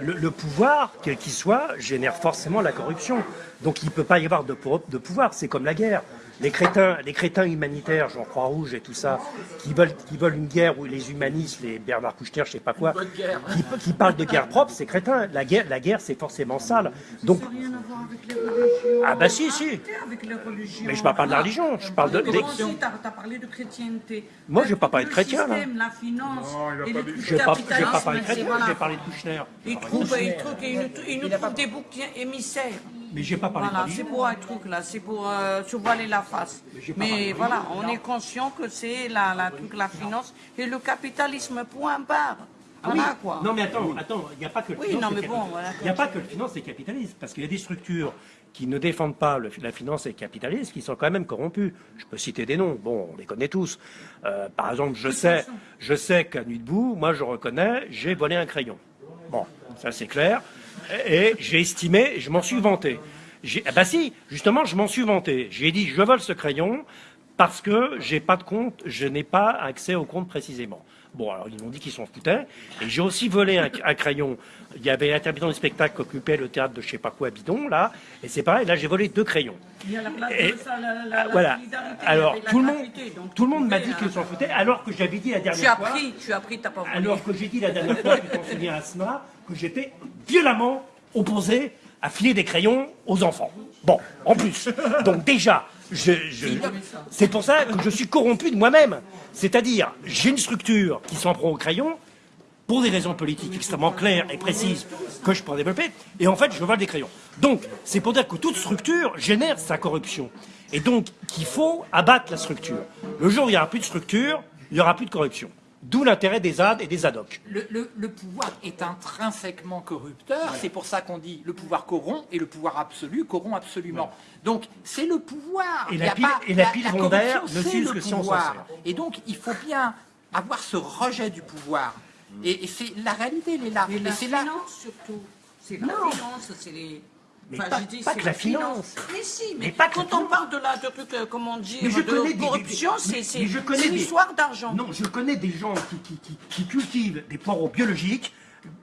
Le, pouvoir, quel qu'il soit, génère forcément la corruption. Donc il ne peut pas y avoir de, de pouvoir, c'est comme la guerre. Les crétins, les crétins humanitaires, genre Croix-Rouge et tout ça, qui veulent, qui veulent une guerre où les humanistes, les Bernard Kouchner, je sais pas quoi, qui, qui parlent de guerre propre, c'est crétin. La guerre, la guerre c'est forcément sale. Donc, Ça n'a rien à voir avec les religions. Ah bah si, si. Mais je parle pas de la religion, je parle de... Toi des- as parlé de chrétienté. Moi, j'ai pas parlé de Le chrétien, là. La finance, et le J'ai pas, pas parlé de chrétien, voilà. j'ai parlé de Kouchner. Nous, trouvent des boucs émissaires. Mais j'ai pas parlé Voilà, c'est pour un truc là, c'est pour euh, se voiler la face. Mais voilà, on est conscient que c'est la, la, truc, la finance et le capitalisme, point barre. Ah oui. Voilà quoi. Non mais attends, attends, il n'y a pas que le Oui, finance non, mais bon, voilà, Il n'y a pas que le finance et capitalisme, parce qu'il y a des structures qui ne défendent pas le- la finance et le capitalisme, qui sont quand même corrompues. Je peux citer des noms, bon, on les connaît tous. Euh, par exemple, je sais, je sais qu'à Nuit debout, moi je reconnais, j'ai volé un crayon. Bon, ça c'est clair. Et, j'ai estimé, je m'en suis vanté. Ah bah si, justement, je m'en suis vanté. J'ai dit, je vole ce crayon parce que j'ai pas de compte, je n'ai pas accès au compte précisément. Bon, alors ils m'ont dit qu'ils s'en foutaient. Et j'ai aussi volé un, un crayon. Il y avait l'intermittent du spectacle qui occupait le théâtre de je sais pas quoi bidon, là. Et c'est pareil, là j'ai volé deux crayons. Il y a la place Et- de ça, la, la, la voilà. Alors tout le monde, donc tout le tu monde m'a dit qu'ils s'en foutaient, alors que j'avais dit la Tu dernière as fois. pris, tu as pris, t'as pas volé. Alors que j'ai dit la dernière fois, tu t'en souviens, Asma, que j'étais violemment opposé à filer des crayons aux enfants. Bon, en plus. Donc déjà, c'est pour ça que je suis corrompu de moi-même. C'est-à-dire, j'ai une structure qui s'en prend aux crayons pour des raisons politiques extrêmement claires et précises que je pourrais développer, et en fait, je vole des crayons. Donc, c'est pour dire que toute structure génère sa corruption. Et donc, qu'il faut abattre la structure. Le jour où il n'y aura plus de structure, il n'y aura plus de corruption. D'où l'intérêt des AD et des ADOC. Le, le- le pouvoir est intrinsèquement corrupteur, c'est pour ça qu'on dit le pouvoir corrompt et le pouvoir absolu corrompt absolument. Donc c'est le pouvoir. Et Il la pile- pas- et la pile corruption, rondaire ne s'use le que si on s'en pouvoir. sert. Et donc il faut bien avoir ce rejet du pouvoir. Et, et c'est la réalité, elle est là. Mais Et la c'est là. finance surtout. C'est la finance, c'est les. Mais Enfin, pas- je dis, pas c'est que la finance. Mais si, mais, Mais pas quand on parle de la de euh, comment dire, Mais je de connais corruption, c'est une des- histoire d'argent. Non, je connais des gens qui, qui- qui- qui cultivent des poireaux biologiques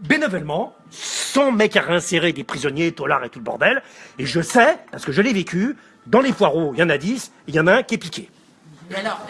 bénévolement, sans mec à réinsérer des prisonniers, tolards et tout le bordel. Et je sais, parce que je l'ai vécu, dans les poireaux, il y en a 10, il y en a un qui est piqué. Alors,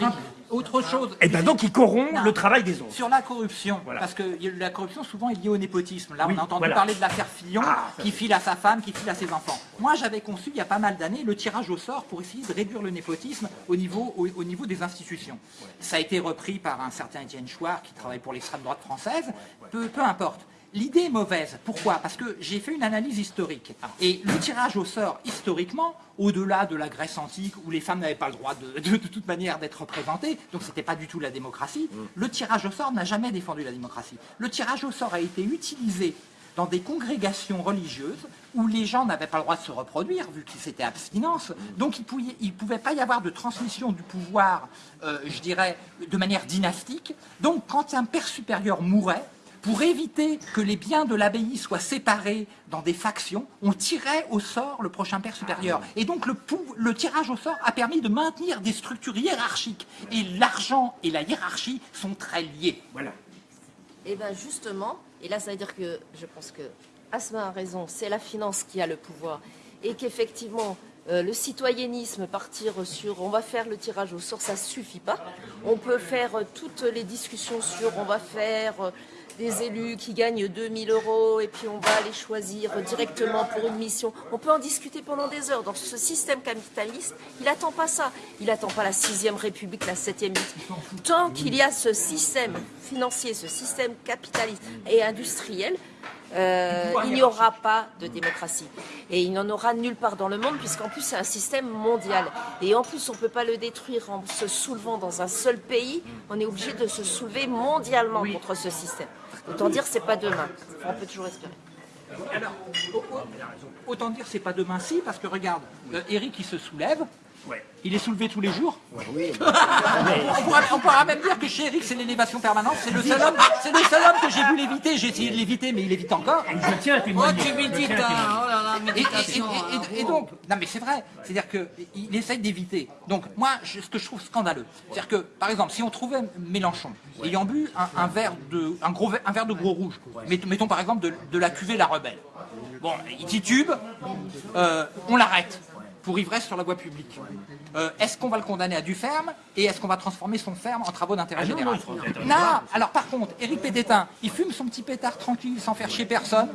autre chose. Et ben donc il corrompt le travail des autres. Sur la corruption, Voilà. parce que la corruption souvent est liée au népotisme. Là, Oui, on a entendu voilà. parler de l'affaire Fillon, Ah, qui file à sa femme, qui file à ses enfants. Moi, j'avais conçu il y a pas mal d'années le tirage au sort pour essayer de réduire le népotisme au niveau, au, au niveau des institutions. Ça a été repris par un certain Étienne Chouard, qui travaille pour l'extrême droite française. Peu, peu importe. L'idée est mauvaise. Pourquoi? Parce que j'ai fait une analyse historique. Et le tirage au sort, historiquement, au-delà de la Grèce antique, où les femmes n'avaient pas le droit de, de- de toute manière d'être représentées, donc c'était pas du tout la démocratie, le tirage au sort n'a jamais défendu la démocratie. Le tirage au sort a été utilisé dans des congrégations religieuses où les gens n'avaient pas le droit de se reproduire, vu que c'était abstinence. Donc il ne pouvait pas y avoir de transmission du pouvoir, euh, je dirais, de manière dynastique. Donc quand un père supérieur mourait, pour éviter que les biens de l'abbaye soient séparés dans des factions, on tirait au sort le prochain père supérieur. Et donc le, tirage au sort a permis de maintenir des structures hiérarchiques. Et l'argent et la hiérarchie sont très liés. Voilà. Et bien justement, et là ça veut dire que je pense que Asma a raison, c'est la finance qui a le pouvoir et qu'effectivement euh, le citoyennisme, partir sur on va faire le tirage au sort, ça suffit pas. On peut faire euh, toutes les discussions sur on va faire euh, des élus qui gagnent 2000 euros et puis on va les choisir directement pour une mission. On peut en discuter pendant des heures. Dans ce système capitaliste, il attend pas ça. Il attend pas la sixième république, la septième. Tant qu'il y a ce système financier, ce système capitaliste et industriel, euh, il n'y aura pas de démocratie. Et il n'en aura nulle part dans le monde, puisqu'en plus c'est un système mondial. Et en plus, on ne peut pas le détruire en se soulevant dans un seul pays. On est obligé de se soulever mondialement contre ce système. Autant dire, c'est pas demain. On peut toujours espérer. Alors, au- au- autant dire c'est pas demain si, parce que regarde, euh, Eric il se soulève, Ouais. il est soulevé tous les jours. Oui, On pourra, on pourra même dire que chez Eric c'est l'élévation permanente, c'est le seul homme, c'est le seul homme que j'ai vu l'éviter, j'ai essayé de l'éviter mais il évite encore. Et je tiens à Oh, tu médites, hein, oh là là, Et, et- méditation. et- et- et donc, non mais c'est vrai, c'est-à-dire qu'il essaye d'éviter. Donc moi, je- ce que je trouve scandaleux, c'est-à-dire que, par exemple, si on trouvait Mélenchon ayant bu un, un verre de, un gros, verre- un verre de gros rouge, mettons, mettons par exemple de, de la cuvée La Rebelle, bon, il titube, euh, on l'arrête. Pour ivresse sur la voie publique. Euh, est-ce qu'on va le condamner à du ferme et est-ce qu'on va transformer son ferme en travaux d'intérêt Ah général non, alors par contre, Éric Pététin, il fume son petit pétard tranquille sans faire chier personne,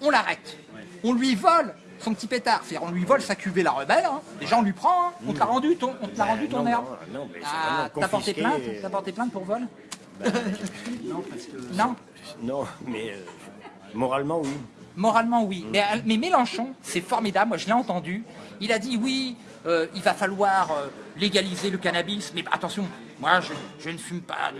on l'arrête. On lui vole son petit pétard, c'est-à-dire on lui vole sa cuvée la rebelle, hein. déjà on lui prend, hein. on te l'a rendu ton, on te l'a rendu ton non, herbe. Ah, t'as porté plainte T'as porté plainte pour vol Non, parce que Non Non, mais euh, moralement, oui. Moralement, oui. Mais, euh, mais Mélenchon, c'est formidable, moi je l'ai entendu. Il a dit oui, euh, il va falloir euh, légaliser le cannabis, mais attention, moi je, ne fume pas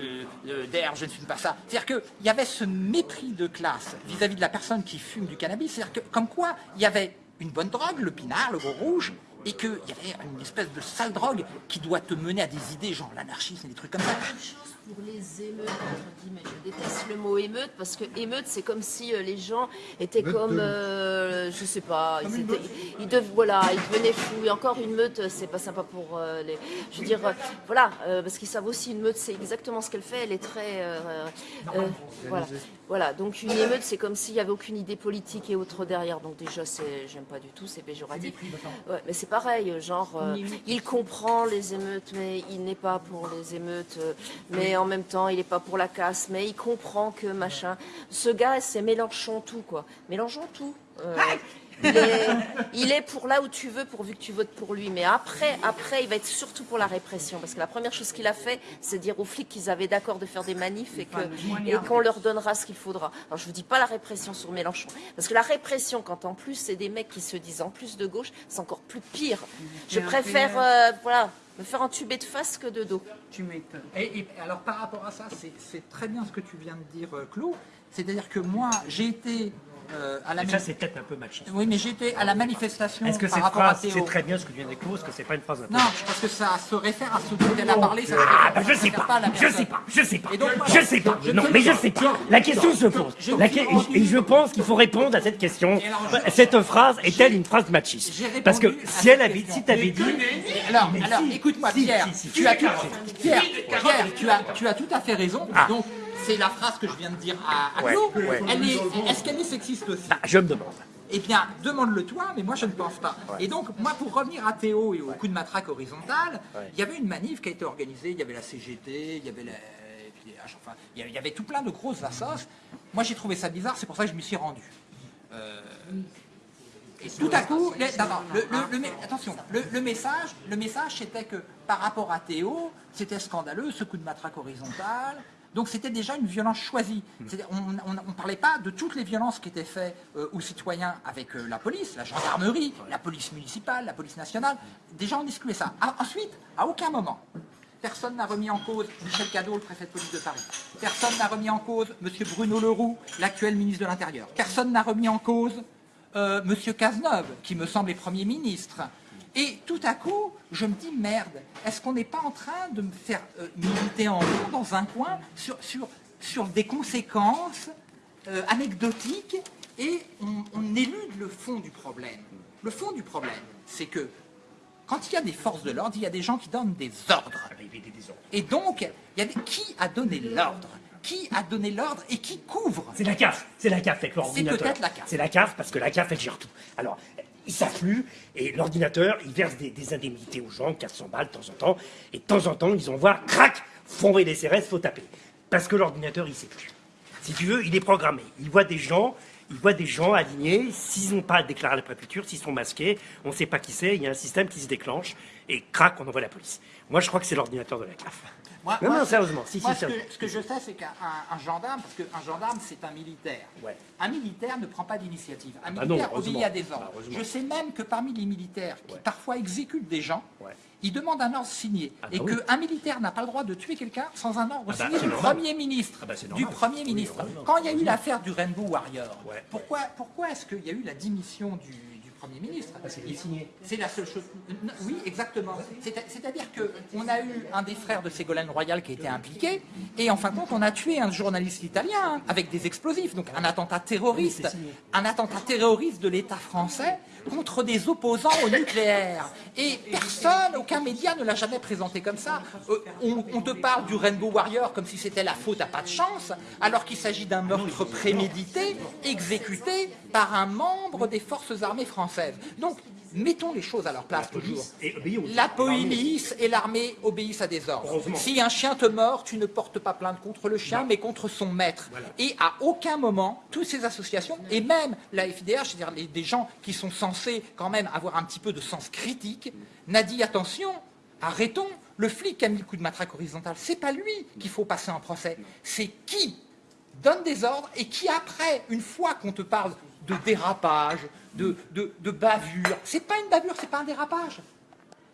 d'air, je ne fume pas ça. C'est-à-dire qu'il y avait ce mépris de classe vis-à-vis de la personne qui fume du cannabis, c'est-à-dire que comme quoi il y avait une bonne drogue, le pinard, le gros rouge, et qu'il y avait une espèce de sale drogue qui doit te mener à des idées genre l'anarchisme et des trucs comme ça. Pour les émeutes, entre guillemets. Je déteste le mot émeute parce que émeute, c'est comme si euh, les gens étaient comme, euh, je sais pas, ils, étaient, ils, dev- voilà, ils devenaient fous. Et encore une meute, euh, c'est pas sympa pour euh, les. Je veux dire, euh, voilà, parce qu'ils savent aussi une meute, c'est exactement ce qu'elle fait. Elle est très, voilà, voilà. Donc une émeute, c'est comme s'il y avait aucune idée politique et autre derrière. Donc déjà, j'aime pas du tout, c'est péjoratif. Ouais, mais c'est pareil, genre, euh, il comprend les émeutes, mais il n'est pas pour les émeutes, euh, mais en même temps, il n'est pas pour la casse, mais il comprend que machin. Ce gars, c'est Mélenchon tout, quoi. Mélenchon tout. Euh, il, est, il est pour là où tu veux, pourvu que tu votes pour lui. Mais après, après, il va être surtout pour la répression. Parce que la première chose qu'il a fait, c'est dire aux flics qu'ils avaient d'accord de faire des manifs et qu'on leur donnera ce qu'il faudra. Alors je vous dis pas la répression sur Mélenchon. Parce que la répression, quand en plus c'est des mecs qui se disent en plus de gauche, c'est encore plus pire. Je préfère euh, voilà, me faire entuber de face que de dos. Tu m'étonnes. Et, et alors par rapport à ça, c'est- c'est très bien ce que tu viens de dire, euh, Claude. C'est-à-dire que moi, j'ai été euh, à la Et ça, c'est peut-être un peu machiste. oui, mais j'étais à la manifestation Est-ce que par à phrase, Théo. c'est très bien ce que tu viens d'écrire, est-ce que c'est pas une phrase Non, parce que ça se réfère à ce dont elle a parlé. Ça Ah, bah, je sais pas, je sais pas, je sais pas, Et donc, moi, je sais pas, je non, mais je sais pas. La question se pose. je La que- Et je pense qu'il faut répondre à cette question. Alors, Cette phrase est-elle une phrase machiste Parce que si elle avait, si t'avais dit, Alors, écoute-moi, Pierre, tu as tout, à fait raison. Ah. Donc, c'est la phrase que je viens de dire à, à Ouais, Claude. ouais. Elle est, est-ce qu'elle est sexiste aussi ah, je me demande. Eh bien, demande-le toi, mais moi je ne pense pas. Et donc, moi, pour revenir à Théo et au coup de matraque horizontal, il y avait une manif qui a été organisée, il y avait la CGT, il y avait la... enfin, il y avait- tout plein de grosses assos. Moi, j'ai trouvé ça bizarre, c'est pour ça que je m'y suis rendu. Euh, Et tout à coup, les- non, non, le, le- le mé- attention, le, le message, le message c'était que par rapport à Théo, c'était scandaleux, ce coup de matraque horizontal. Donc c'était déjà une violence choisie. C'est-à-dire, On ne parlait pas de toutes les violences qui étaient faites euh, aux citoyens avec euh, la police, la gendarmerie, la police municipale, la police nationale. Déjà on excluait ça. Ah, ensuite, à aucun moment, personne n'a remis en cause Michel Cadot, le préfet de police de Paris. Personne n'a remis en cause M. Bruno Leroux, l'actuel ministre de l'Intérieur. Personne n'a remis en cause euh, Monsieur Cazeneuve, qui me semble est Premier ministre. Et tout à coup, je me dis, merde, est-ce qu'on n'est pas en train de me faire euh, militer en rond dans un coin sur, sur, sur des conséquences euh, anecdotiques et on, on élude le fond du problème. Le fond du problème, c'est que quand il y a des forces de l'ordre, il y a des gens qui donnent des ordres. Et donc, il y a des... qui a donné l'ordre? Qui a donné l'ordre et qui couvre? C'est la CAF, c'est la CAF avec l'ordinateur. peut-être la CAF. C'est la CAF parce que la CAF elle gère tout. Alors, ils s'affluent et l'ordinateur il verse des, indemnités aux gens, 400 balles de temps en temps, et de temps en temps ils envoient, crac, envoyer des CRS, faut taper. Parce que l'ordinateur il sait plus. Si tu veux, il est programmé. Il voit des gens, il voit des gens alignés, s'ils n'ont pas déclaré la préfecture, s'ils sont masqués, on ne sait pas qui c'est, il y a un système qui se déclenche, et crac, on envoie la police. Moi je crois que c'est l'ordinateur de la CAF. Moi- non, moi, non, sérieusement, si, moi, si, ce, que, sérieusement. ce que je sais, c'est qu'un un- un gendarme, parce qu'un gendarme, c'est un militaire. Ouais. Un militaire ne prend pas d'initiative. Un Ah non, militaire obéit à des ordres. heureusement. je sais même que parmi les militaires qui Ouais. parfois exécutent des gens, Ouais. ils demandent un ordre signé. Ah bah et oui. qu'un militaire n'a pas le droit de tuer quelqu'un sans un ordre Ah bah, signé du. Premier ministre. Ah bah, du. Premier ministre. Quand il y a eu l'affaire du Rainbow Warrior, pourquoi, pourquoi est-ce qu'il y a eu la démission du Premier ministre Ah, c'est signé. c'est la seule chose. Oui, exactement. C'est- C'est-à-dire qu'on a eu un des frères de Ségolène Royal qui a été impliqué, et en fin de compte, on a tué un journaliste italien hein, avec des explosifs, donc un attentat terroriste, un attentat terroriste de l'État français contre des opposants au nucléaire. Et personne, aucun média ne l'a jamais présenté comme ça. Euh, on, on te parle du Rainbow Warrior comme si c'était la faute à pas de chance, alors qu'il s'agit d'un meurtre prémédité, exécuté par un membre des forces armées françaises. Donc, mettons les choses à leur place toujours. La police et l'armée obéissent à des ordres. Si un chien te mord, tu ne portes pas plainte contre le chien, mais contre son maître. Et à aucun moment, toutes ces associations, et même la FIDH, c'est-à-dire des gens qui sont censés quand même avoir un petit peu de sens critique, n'a dit attention, arrêtons. Le flic qui a mis le coup de matraque horizontal, c'est pas lui qu'il faut passer en procès. C'est qui donne des ordres et qui après, une fois qu'on te parle de dérapage, de, de, de bavure, c'est pas une bavure, c'est pas un dérapage.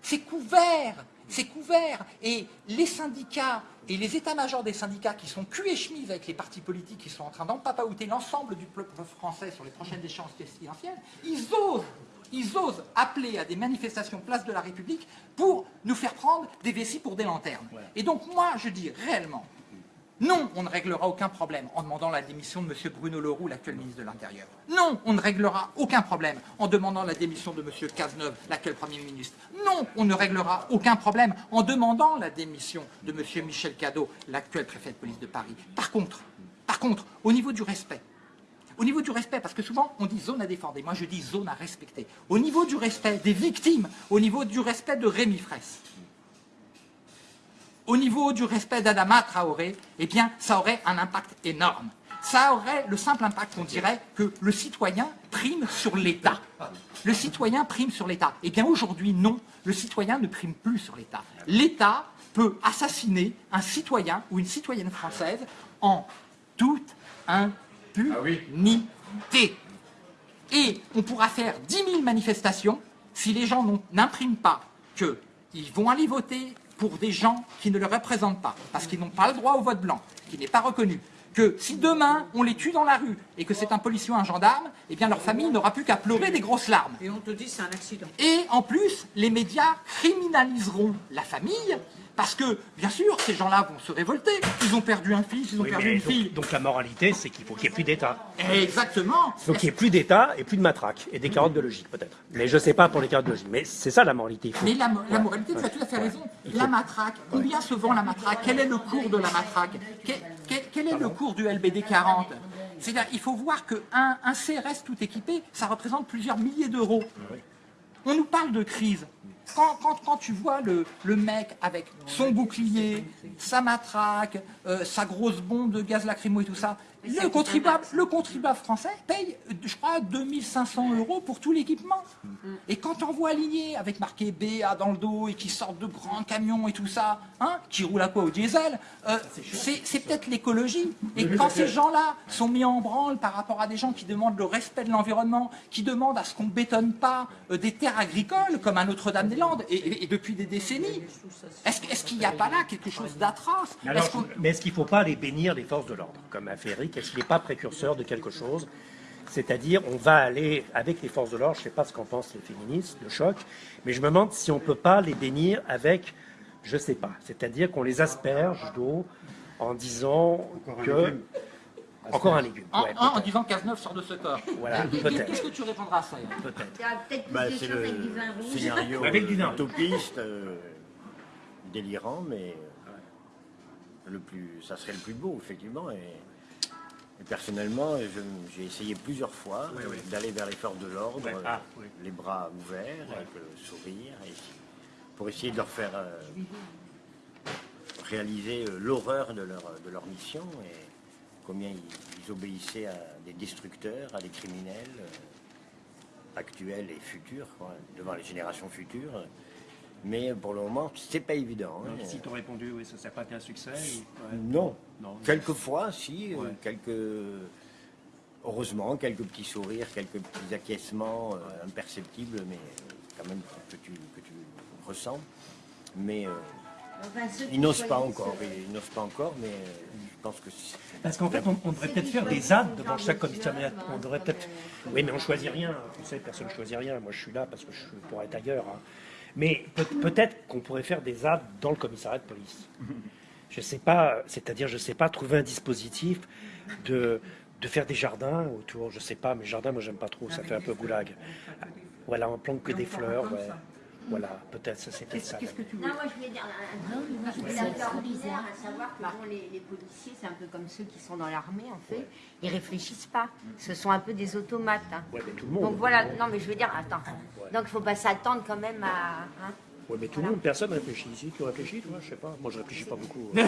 C'est couvert, c'est couvert. Et les syndicats et les états-majors des syndicats qui sont cul et chemise avec les partis politiques qui sont en train d'empapaouter l'ensemble du peuple français sur les prochaines échéances présidentielles, ils osent, ils osent appeler à des manifestations place de la République pour nous faire prendre des vessies pour des lanternes. Et donc moi, je dis réellement, non, on ne réglera aucun problème en demandant la démission de M. Bruno Leroux, l'actuel ministre de l'Intérieur. Non, on ne réglera aucun problème en demandant la démission de M. Cazeneuve, l'actuel Premier ministre. Non, on ne réglera aucun problème en demandant la démission de M. Michel Cadot, l'actuel préfet de police de Paris. Par contre, par contre, au niveau du respect, au niveau du respect, parce que souvent on dit zone à défendre, et moi je dis zone à respecter. Au niveau du respect des victimes, au niveau du respect de Rémi Fraisse, au niveau du respect d'Adama Traoré, eh bien, ça aurait un impact énorme. Ça aurait le simple impact qu'on dirait que le citoyen prime sur l'État. Le citoyen prime sur l'État. Eh bien, aujourd'hui, non, le citoyen ne prime plus sur l'État. L'État peut assassiner un citoyen ou une citoyenne française en toute impunité. Et on pourra faire 10 000 manifestations si les gens n'impriment pas qu'ils vont aller voter pour des gens qui ne le représentent pas, parce qu'ils n'ont pas le droit au vote blanc, qui n'est pas reconnu. Que si demain on les tue dans la rue et que c'est un policier ou un gendarme, eh bien leur famille n'aura plus qu'à pleurer des grosses larmes. Et on te dit c'est un accident. Et en plus, les médias criminaliseront la famille, parce que, bien sûr, ces gens-là vont se révolter. Ils ont perdu un fils, ils ont Oui, perdu une donc, fille. donc la moralité, c'est qu'il faut qu'il n'y ait plus d'État. Exactement. Il faut qu'il n'y ait plus d'État et plus de matraque. Et des carottes de logique, peut-être. Mais je ne sais pas pour les carottes de logique. Mais c'est ça la moralité. Faut- Mais la, la moralité, tu as tout à fait raison. La matraque, combien se vend la matraque Quel est le cours de la matraque? Quel, quel- quel est le cours du LBD 40 C'est-à-dire, il faut voir qu'un un CRS tout équipé, ça représente plusieurs milliers d'euros. On nous parle de crise. Quand, tu vois le, le mec avec son bouclier, sa matraque, euh, sa grosse bombe de gaz lacrymo et tout ça, le contribuable, le contribuable français paye, je crois, 2500 euros pour tout l'équipement. Et quand on voit aligné avec marqué BA dans le dos et qui sortent de grands camions et tout ça, hein, qui roulent à quoi au diesel, euh, c'est peut-être l'écologie. Et quand ces gens-là sont mis en branle par rapport à des gens qui demandent le respect de l'environnement, qui demandent à ce qu'on ne bétonne pas euh, des terres agricoles comme à Notre-Dame-des-Landes et, et- et depuis des décennies, est-ce qu'il n'y a pas là quelque chose d'atroce? Mais Est-ce qu'il ne faut pas aller bénir les forces de l'ordre, comme a fait Eric Est-ce qu'il n'est pas précurseur de quelque chose? C'est-à-dire, on va aller avec les forces de l'ordre, je ne sais pas ce qu'en pensent les féministes, le choc, mais je me demande si on ne peut pas les bénir avec, je ne sais pas, c'est-à-dire qu'on les asperge d'eau en disant Encore un que... légume. Encore un légume. en, ouais, en- en disant sort de ce corps. Voilà, peut-être. Qu'est-ce que tu répondras à ça peut-être. Il y a peut-être plus Bah, c'est le avec du vin rouge. scénario Avec du vin. utopiste, euh, délirant, mais euh, le plus, ça serait le plus beau, effectivement. Et personnellement, j'ai essayé plusieurs fois Oui, oui. d'aller vers les forces de l'ordre, Ouais, ah, oui. les bras ouverts, avec le sourire, et- pour essayer de leur faire euh, réaliser euh, l'horreur de leur, de leur mission et combien ils, ils obéissaient à des destructeurs, à des criminels euh, actuels et futurs, quoi, devant les générations futures. Mais pour le moment, c'est pas évident. hein. Si tu répondu, oui, ça n'a pas été un succès Non. Non. Quelquefois, si, euh, Ouais. quelques. Heureusement, quelques petits sourires, quelques petits acquiescements euh, imperceptibles, mais quand même que tu, que tu ressens. Mais euh, Enfin, ils n'osent pas encore. Ils n'osent pas encore, mais euh, je pense que c'est- Parce qu'en fait, on, on devrait peut-être faire des ZAD devant chaque commissariat. On devrait peut-être. Oui, mais on choisit rien. Tu sais, personne ne choisit rien. Moi, je suis là parce que je pourrais être ailleurs. hein. Mais peut- peut-être qu'on pourrait faire des ZAD dans le commissariat de police. Je sais pas. C'est-à-dire, je sais pas trouver un dispositif de de faire des jardins autour. Je sais pas, mais jardins, moi, j'aime pas trop. Ça fait un peu goulag. Voilà, on plante que des fleurs. Ouais. Voilà, peut-être, ça c'est peut-être ça. Qu'est-ce que tu veux Non, moi je voulais dire, un- un- leur bizarre à savoir que bon, les, les policiers, c'est un peu comme ceux qui sont dans l'armée en fait, ils réfléchissent pas. Ce sont un peu des automates. hein. Ouais, mais tout le monde. Donc voilà, non mais je veux dire, attends, donc il faut pas s'attendre quand même à... hein. Ouais, mais tout le monde, personne réfléchit ici. Tu réfléchis, toi Je sais pas. Moi, je réfléchis pas beaucoup. Moi,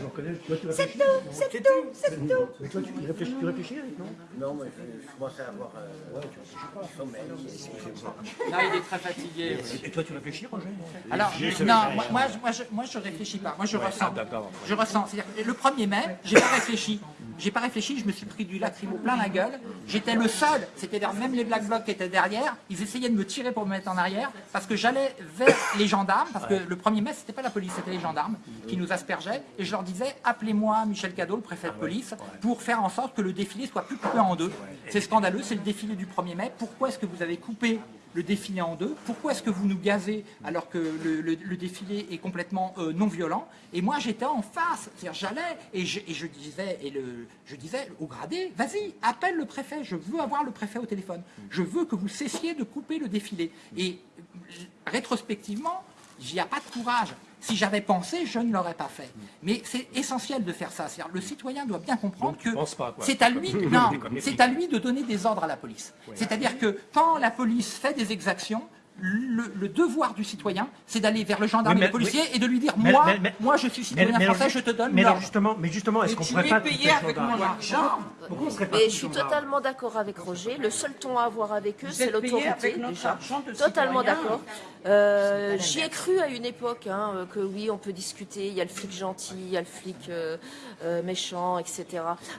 j'en connais. Toi, tu réfléchis C'est tout, c'est tout. Mais toi, tu réfléchis, tu réfléchis non? Non, mais je, commence à avoir euh, du sommeil. excusez-moi. Là, il est très fatigué. Et toi, tu réfléchis, Roger? Alors, non, moi, moi, je- moi, je, moi, je réfléchis pas. Moi, je ressens. d'accord. Je ressens. C'est-à-dire, que le 1er mai, j'ai pas réfléchi. J'ai pas réfléchi, je me suis pris du lacrymo plein la gueule. J'étais le seul, c'est-à-dire même les Black Blocs qui étaient derrière, ils essayaient de me tirer pour me mettre en arrière parce que j'allais vers les gendarmes, parce que le 1er mai, c'était pas la police, c'était les gendarmes qui nous aspergeaient. Et je leur disais, appelez-moi Michel Cadot, le préfet de police, pour faire en sorte que le défilé soit plus coupé en deux. C'est scandaleux, c'est le défilé du 1er mai. Pourquoi est-ce que vous avez coupé le défilé en deux. Pourquoi est-ce que vous nous gazez alors que le, défilé est complètement euh, non violent Et moi, j'étais en face, c'est-à-dire j'allais et je, disais, et je disais au gradé, vas-y, appelle le préfet, je veux avoir le préfet au téléphone. Je veux que vous cessiez de couper le défilé. Et euh, rétrospectivement, il n'y a pas de courage. Si j'avais pensé, je ne l'aurais pas fait. Mais c'est essentiel de faire ça. Le citoyen doit bien comprendre Donc, que c'est à lui, non, à lui de donner des ordres à la police. C'est-à-dire que quand la police fait des exactions, le, le devoir du citoyen, c'est d'aller vers le gendarme Oui, et le policier oui. et de lui dire moi, mais- mais- moi je suis citoyen français, je te donne Mais alors justement, mais justement, est-ce qu'on pourrait pas le avec mon argent. Pourquoi on serait pas Mais tous je suis totalement d'accord avec Roger. Le seul ton à avoir avec eux, c'est l'autorité. Totalement d'accord. Euh, J'y ai cru à une époque hein, euh, que oui, on peut discuter. Il y a le flic gentil, il y a le flic euh, euh, méchant, etc.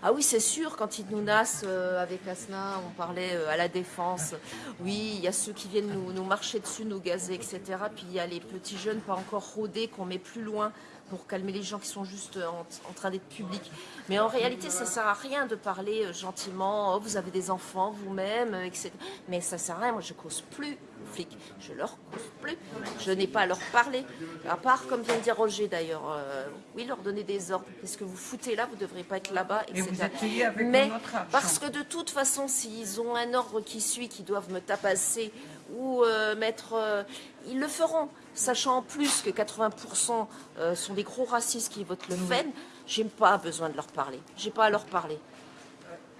Ah oui, c'est sûr. Quand ils nous nassent euh, avec Asna, on parlait euh, à la défense. Oui, il y a ceux qui viennent nous, nous marcher dessus, nous gazer, etc. Puis il y a les petits jeunes pas encore rodés qu'on met plus loin pour calmer les gens qui sont juste en, en train d'être publics. Mais en réalité, ça sert à rien de parler euh, gentiment. Oh, vous avez des enfants vous-même, euh, etc. Mais ça sert à rien. Moi, je cause plus aux flics. Je leur cause plus. Je n'ai pas à leur parler. À part, comme vient de dire Roger d'ailleurs, euh, oui, leur donner des ordres. Qu'est-ce que vous foutez là Vous ne devrez pas être là-bas, Et etc. avec Mais parce que de toute façon, s'ils ont un ordre qui suit, qu'ils doivent me tapasser ou euh, mettre, euh, ils le feront. Sachant en plus que 80% euh, sont des gros racistes qui votent le FEN, j'ai pas besoin de leur parler. J'ai pas à leur parler.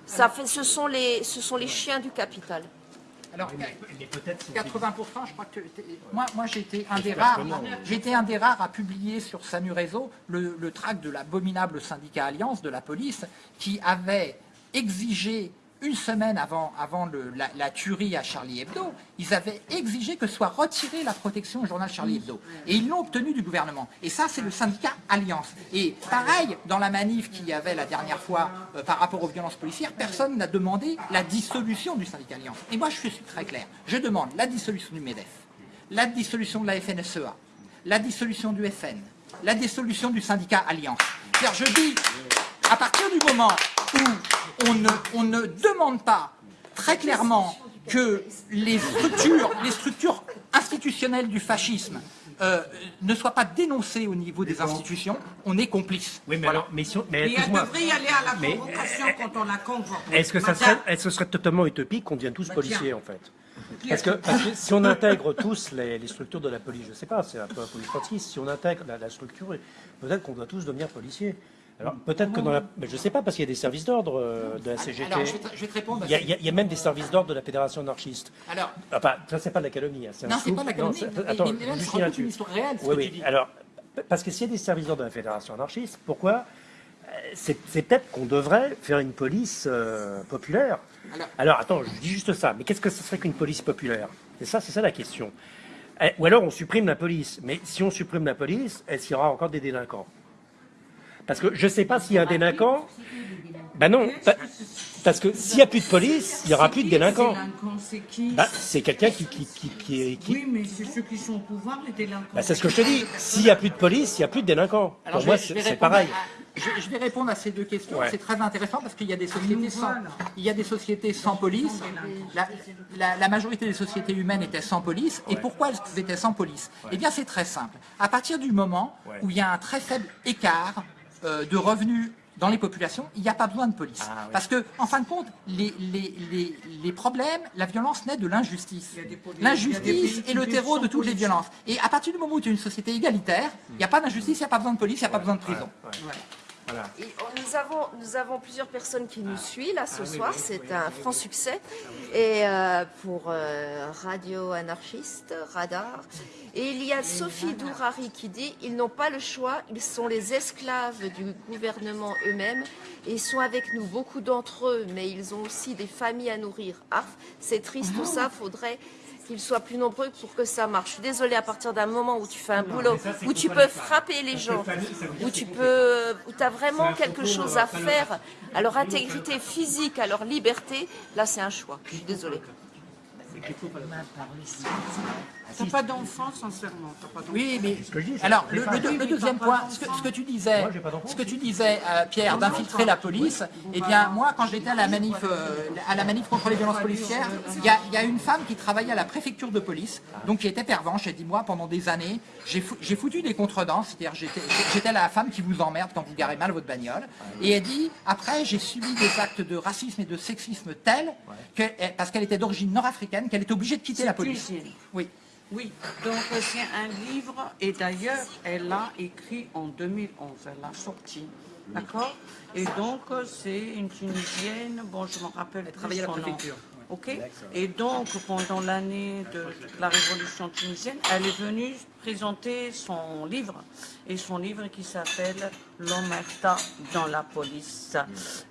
Ça fait, ce sont les, ce sont les chiens du capital. Alors, Mais peut-être c'est- 80%, je crois que moi, moi j'ai été un des rares, un des rares à publier sur Sanu Réseau le, le tract de l'abominable syndicat Alliance de la police qui avait exigé une semaine avant, avant le- la, la tuerie à Charlie Hebdo, ils avaient exigé que soit retirée la protection au journal Charlie Hebdo. Et ils l'ont obtenu du gouvernement. Et ça, c'est le syndicat Alliance. Et pareil, dans la manif qu'il y avait la dernière fois euh, par rapport aux violences policières, personne n'a demandé la dissolution du syndicat Alliance. Et moi, je suis très clair. Je demande la dissolution du MEDEF, la dissolution de la FNSEA, la dissolution du FN, la dissolution du syndicat Alliance. C'est-à-dire, je dis, à partir du moment où on ne, on ne demande pas très clairement que les structures, les structures institutionnelles du fascisme euh, ne soient pas dénoncées au niveau des institutions, on est complice. Oui, mais alors, mais, si on- mais Et elle devrait y aller à la Mais, convocation quand on la convoque. Est-ce que ça serait, est-ce que ce serait totalement utopique qu'on devienne tous Bah, policiers en fait parce que, parce que si on intègre tous les, les structures de la police, je sais pas, c'est un peu un peu police si on intègre la, la structure, peut-être qu'on doit tous devenir policiers. Alors peut-être que dans la, mais je sais pas parce qu'il y a des services d'ordre euh, de la CGT. Alors, je vais te, je vais te répondre. Il y, a, il y même des services d'ordre de la Fédération anarchiste. Alors, Enfin, ça c'est pas de la calomnie. hein, non, c'est pas la Non, calomnie. mais- Attends, mais je c'est une histoire réelle, ce Oui, que tu oui. dis. Alors, parce que s'il y a des services d'ordre de la Fédération anarchiste, pourquoi euh, C'est c'est peut-être qu'on devrait faire une police euh, populaire. Alors- Alors, attends, je dis juste ça. Mais qu'est-ce que ce serait qu'une police populaire? C'est ça, c'est ça la question. Eh, Ou alors on supprime la police. Mais si on supprime la police, est-ce qu'il y aura encore des délinquants? Parce que je ne sais pas s'il y a un délinquant. Ben non, pa- parce que s'il n'y a plus de police, il n'y aura plus de délinquants. Bah, c'est quelqu'un qui, qui, qui, qui, est- qui- Oui, mais c'est ceux qui sont au pouvoir, les délinquants. bah, c'est ce que je te dis. S'il n'y a plus de police, il n'y a plus de délinquants. Alors, Pour je moi, c'est pareil. à- je, je vais répondre à ces deux questions. Ouais. C'est très intéressant parce qu'il y a des sociétés sans, il y a des sociétés sans police. La, la- la majorité des sociétés humaines étaient sans police. Et pourquoi elles étaient sans police? Eh bien, c'est très simple. À partir du moment où il y a un très faible écart euh, de revenus dans les populations, il n'y a pas besoin de police. Ah, oui. Parce que, en fin de compte, les, les, les, les problèmes, la violence naît de l'injustice. L'injustice est le terreau de toutes les violences. Et à partir du moment où tu as une société égalitaire, il n'y a pas d'injustice, il n'y a pas besoin de police, il n'y a pas besoin de prison. Voilà. Et on- nous, avons, nous avons plusieurs personnes qui nous suivent là ce soir, c'est un franc succès. Et euh, pour euh, Radio Anarchiste, Radar. Et il y a Sophie Dourari qui dit ils n'ont pas le choix, ils sont les esclaves du gouvernement eux-mêmes et ils sont avec nous, beaucoup d'entre eux, mais ils ont aussi des familles à nourrir. Ah, c'est triste tout ça, faudrait qu'ils soient plus nombreux pour que ça marche. Je suis désolée, à partir d'un moment où tu fais un boulot, où tu peux frapper les gens, où tu peux, où as vraiment quelque chose à faire à leur intégrité physique, à leur liberté, là c'est un choix. Je suis désolée. T'as pas d'enfant, sincèrement. T'as pas. Oui, mais que je dis, c'est- alors le, deuxième point, ce que, d'enfant. ce que tu disais, Moi, ce que tu disais, euh, Pierre, d'infiltrer la police. Eh bien, moi, quand j'étais à la manif, euh, à la manif contre les violences policières, il y, a, il y a une femme qui travaillait à la préfecture de police, donc qui était pervenche. Elle dit moi, pendant des années, j'ai fou- j'ai foutu des contredanses, c'est-à-dire j'étais j'étais la femme qui vous emmerde quand vous garez mal votre bagnole. Et elle dit après, j'ai subi des actes de racisme et de sexisme tels que, parce qu'elle était d'origine nord-africaine, qu'elle était obligée de quitter la police. Oui. Oui, donc c'est un livre, et d'ailleurs, elle l'a écrit en 2011, elle l'a sorti, d'accord? Et donc, c'est une Tunisienne, bon, je me rappelle Elle plus travaillait à la son nom. préfecture. Ok? Et donc, pendant l'année de la révolution tunisienne, elle est venue présenter son livre, et son livre qui s'appelle L'Omerta dans la police.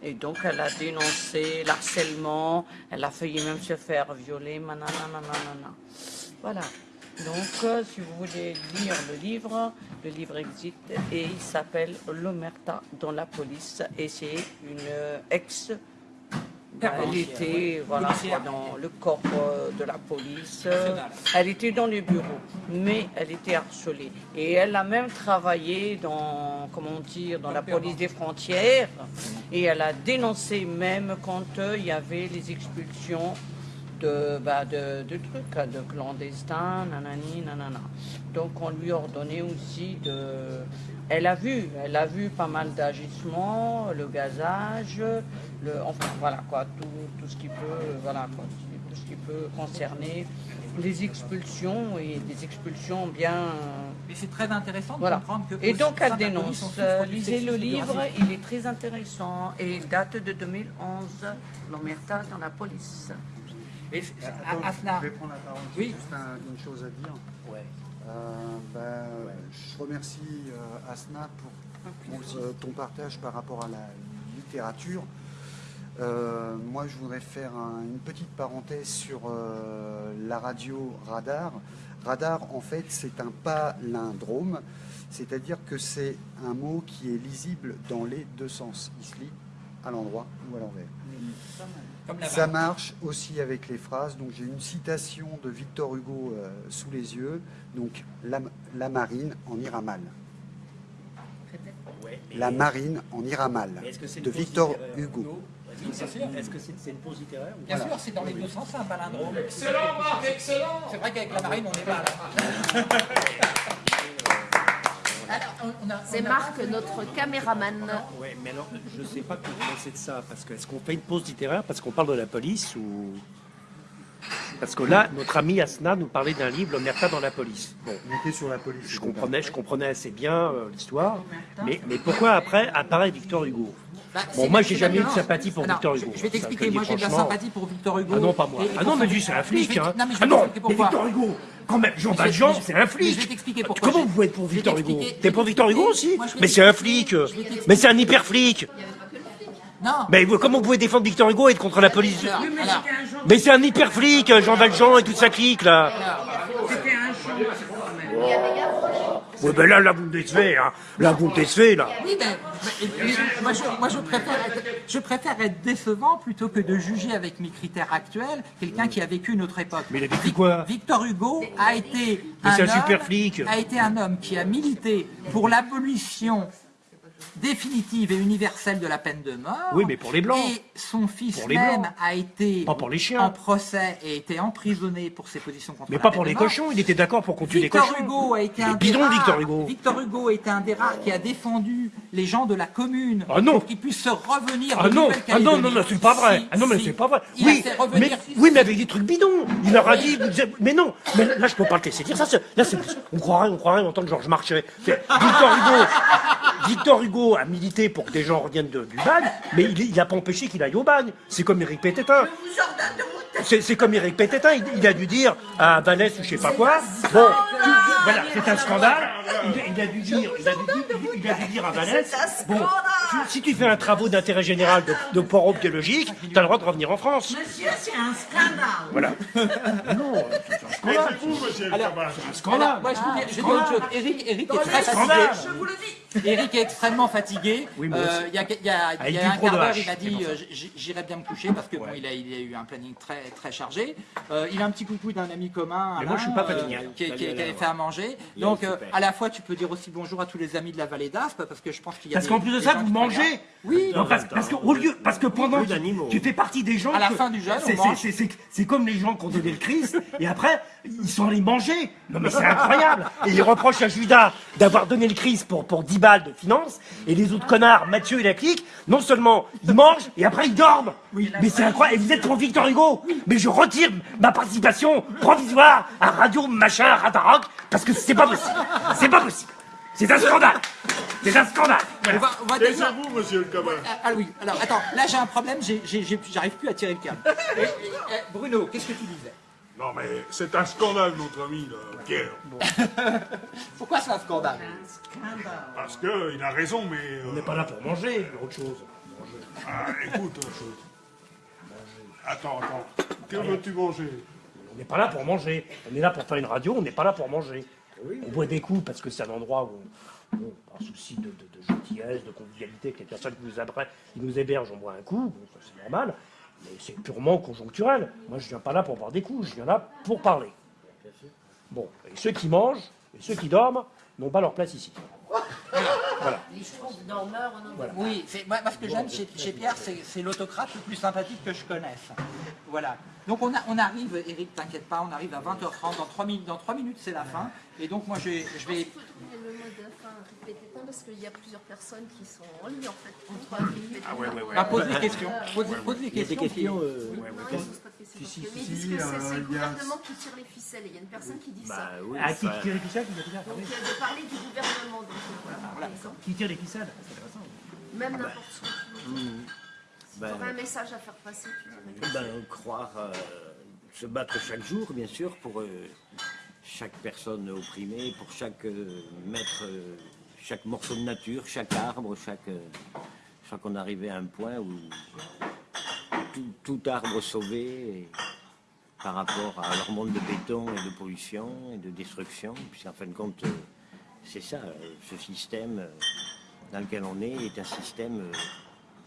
Et donc, elle a dénoncé l'harcèlement, elle a failli même se faire violer, manana, nanana. Voilà. Donc, euh, si vous voulez lire le livre, le livre existe et il s'appelle L'Omerta dans la police. Et c'est une ex. Elle était voilà, dans le corps euh, de la police. Elle était dans le bureau, mais elle était harcelée. Et elle a même travaillé dans, comment dire, dans la police des frontières. Et elle a dénoncé même quand euh, il y avait les expulsions de, bah, de, de trucs, hein, de clandestins, nanani, nanana. Donc on lui ordonnait aussi de... Elle a vu, elle a vu pas mal d'agissements, le gazage, le, enfin voilà quoi, tout, tout ce qui peut, voilà quoi, tout ce qui peut concerner les expulsions et des expulsions bien... Mais c'est très intéressant de Voilà. comprendre que Et donc elle dénonce. Euh, lisez le livre, il est très intéressant et il date de 2011, l'omerta dans la police. Attends, Asna, je vais prendre la parole. Oui. J'ai juste un- une chose à dire. Ouais. Euh, ben, Je remercie euh, Asna pour, pour, euh, ton partage par rapport à la littérature. Moi, je voudrais faire un- une petite parenthèse sur la radio Radar. Radar, en fait, c'est un palindrome, c'est-à-dire que c'est un mot qui est lisible dans les deux sens. Il se lit à l'endroit ou à l'envers. Ça marche aussi avec les phrases. Donc j'ai une citation de Victor Hugo euh, sous les yeux. Donc la, la marine en ira mal. Ouais, La marine en ira mal. mais est-ce que c'est une De pause Victor Hugo. Oui, bien sûr. Est-ce que c'est une pause littéraire ou Bien sûr, c'est dans les deux sens, c'est un palindrome. Excellent, Marc, excellent C'est vrai qu'avec la marine, on est mal. hein. Alors, on- on a- C'est Marc, notre caméraman. Ouais, mais alors, je ne sais pas quoi penser de ça, parce que est-ce qu'on fait une pause littéraire parce qu'on parle de la police ou... Parce que là, notre ami Asna nous parlait d'un livre, L'Omerta dans la police. Bon, On était sur la police. je comprenais, je comprenais assez bien euh, l'histoire, mais, mais pourquoi après apparaît Victor Hugo? Bah, Bon, moi, j'ai jamais eu de sympathie pour Victor Hugo. Je vais t'expliquer, moi j'ai de la sympathie pour Victor Hugo. Ah non, pas moi. Et- et Ah non, mais lui, c'est un Oui, je flic. Hein. Non, mais je Ah non, mais. Victor Hugo, quand même, Jean Valjean, c'est un flic. je vais t'expliquer pourquoi. Comment Je- vous pouvez être pour Victor Hugo T'es pour Victor Hugo aussi Mais c'est un flic. Mais c'est un hyper flic. Non. Mais comment vous pouvez défendre Victor Hugo et être contre la police Mais c'est un hyper flic, Jean Valjean et toute sa clique là. Ouais, ben là, là, vous me décevez, hein. Là, vous me décevez, là. Oui, et puis, moi, je, moi, je préfère être, je préfère être décevant plutôt que de juger avec mes critères actuels quelqu'un qui a vécu une autre époque. Mais il a vécu quoi Victor Hugo a été un homme- super flic. a été un homme qui a milité pour l'abolition définitive et universelle de la peine de mort. Oui, mais pour les Blancs. Et son fils Pour les même Blancs. a été Pas pour les chiens. en procès et été emprisonné pour ses positions contre Mais la pas peine pour les mort. cochons, il était d'accord pour qu'on tue les Victor cochons. Hugo a été un des rares- Victor Hugo. Victor Hugo a été un des rares qui a défendu les gens de la commune Ah non. pour qu'ils puissent se revenir Ah de non, ah non, non, non, c'est pas vrai. Si, ah non, mais si. c'est pas vrai. Il oui, a mais, oui, mais avec des trucs bidons. Il leur a dit, vous mais non, mais là, je peux pas le laisser dire ça. Là, on croirait, on croirait entendre Georges Marchais. Victor Hugo, Victor Hugo a milité pour que des gens reviennent de- du bagne, mais il, il a pas empêché qu'il aille au bagne. C'est comme Éric Pététin. C'est, comme Éric Pététin, il, il a dû dire à Vallès ou je sais pas quoi. Bon, tu- voilà, c'est un scandale. Il, il a dû dire, il a dû dire, il, il a dû dire à Vallès. Bon, tu- si tu fais un travaux d'intérêt général de, de poro biologique, tu as le droit de revenir en France. Monsieur, c'est un scandale. Voilà. non, c'est un scandale. C'est un scandale. Alors, moi, je vous dis, je dis autre chose. Eric, Eric est très fatigué. Eric est extrêmement fatigué. Oui, Euh, il y a, il y a- Avec il y a du un quart d'heure, il m'a dit euh, j'irai bien me coucher parce que bon, il, a, il a eu un planning très, très chargé. Euh, il a un petit coucou d'un ami commun, Mais moi, je suis Alain, pas fatigué. euh, qui, qui- qui avait fait à manger. Donc, euh, à la fois, tu peux dire aussi bonjour à tous les amis de la vallée d'Aspe parce que je pense qu'il y a Parce qu'en plus de ça, vous mangez. Oui. Non, parce, parce que au lieu, parce que pendant Oui, que tu fais partie des gens. À la que- fin du jeûne, c'est- mange. c'est- c'est- c'est- c'est comme les gens qui ont donné le Christ, et après, ils sont allés manger. Non, mais c'est incroyable. Et ils reprochent à Judas d'avoir donné le Christ pour, pour 10 balles de finances, et les autres connards, Mathieu et la clique, non seulement ils mangent, et après ils dorment. mais c'est incroyable. Et vous êtes pour Victor Hugo. Mais je retire ma participation provisoire à Radio Machin, à Radarock, parce que c'est pas possible. C'est pas possible. C'est un scandale. C'est un scandale. On va, on va déjà- vous, monsieur le cabas. Ah, ah oui, alors attends, là j'ai un problème, j'arrive plus à tirer le câble. Eh, eh, Bruno, qu'est-ce que tu disais? Non, mais c'est un scandale, notre ami, là, Pierre. Pourquoi c'est un scandale? Parce qu'il a raison, mais... euh, On n'est pas là pour manger, autre chose. ah, écoute, euh, attends, attends. Que veux-tu manger? On n'est pas là pour manger. On est là pour faire une radio, on n'est pas là pour manger. On boit des coups parce que c'est un endroit où, on, par souci de, de, de gentillesse, de convivialité, que les personnes qui nous, qui nous hébergent, on boit un coup, bon, ça, c'est normal. Mais c'est purement conjoncturel. Moi, je viens pas là pour boire des coups, je viens là pour parler. Bon, et ceux qui mangent et ceux qui dorment n'ont pas leur place ici. Les schtroumpfs dormeurs, on en Oui, c'est- moi, moi, ce que j'aime chez, chez Pierre, c'est c'est l'autocrate le plus sympathique que je connaisse. Voilà. Donc on, a- on arrive, Eric, t'inquiète pas, on arrive à 20h30, dans 3 minutes, dans 3 minutes c'est la fin. Et donc moi je vais... Je vais... Le mot de fin répété parce qu'il y a plusieurs personnes qui sont en ligne en fait. répété. Ah ouais, ouais, ouais. Ah, pose des questions. Pose, pose des Il y a des questions. questions. euh, Non, je pose pas de questions. Si, si, Mais ils si, disent que c'est- euh, le gouvernement qui tire les ficelles. Et il y a une personne qui dit ça. bah oui, Ah, qui tire les ficelles qui tire Donc il y a de parler du gouvernement. Donc euh, voilà, par exemple. Qui tire les ficelles C'est intéressant. Même n'importe ce que tu veux dire. Si tu aurais un message à faire passer, tu dirais. ben, croire, euh, se battre chaque jour, bien sûr, pour euh, chaque personne opprimée, pour chaque euh, maître, euh, chaque morceau de nature, chaque arbre, chaque. euh, je crois qu'on arrivait à un point où tout, arbre sauvé par rapport à leur monde de béton et de pollution et de destruction, puisqu'en fin de compte, euh, c'est ça, euh, ce système euh, dans lequel on est est un système euh,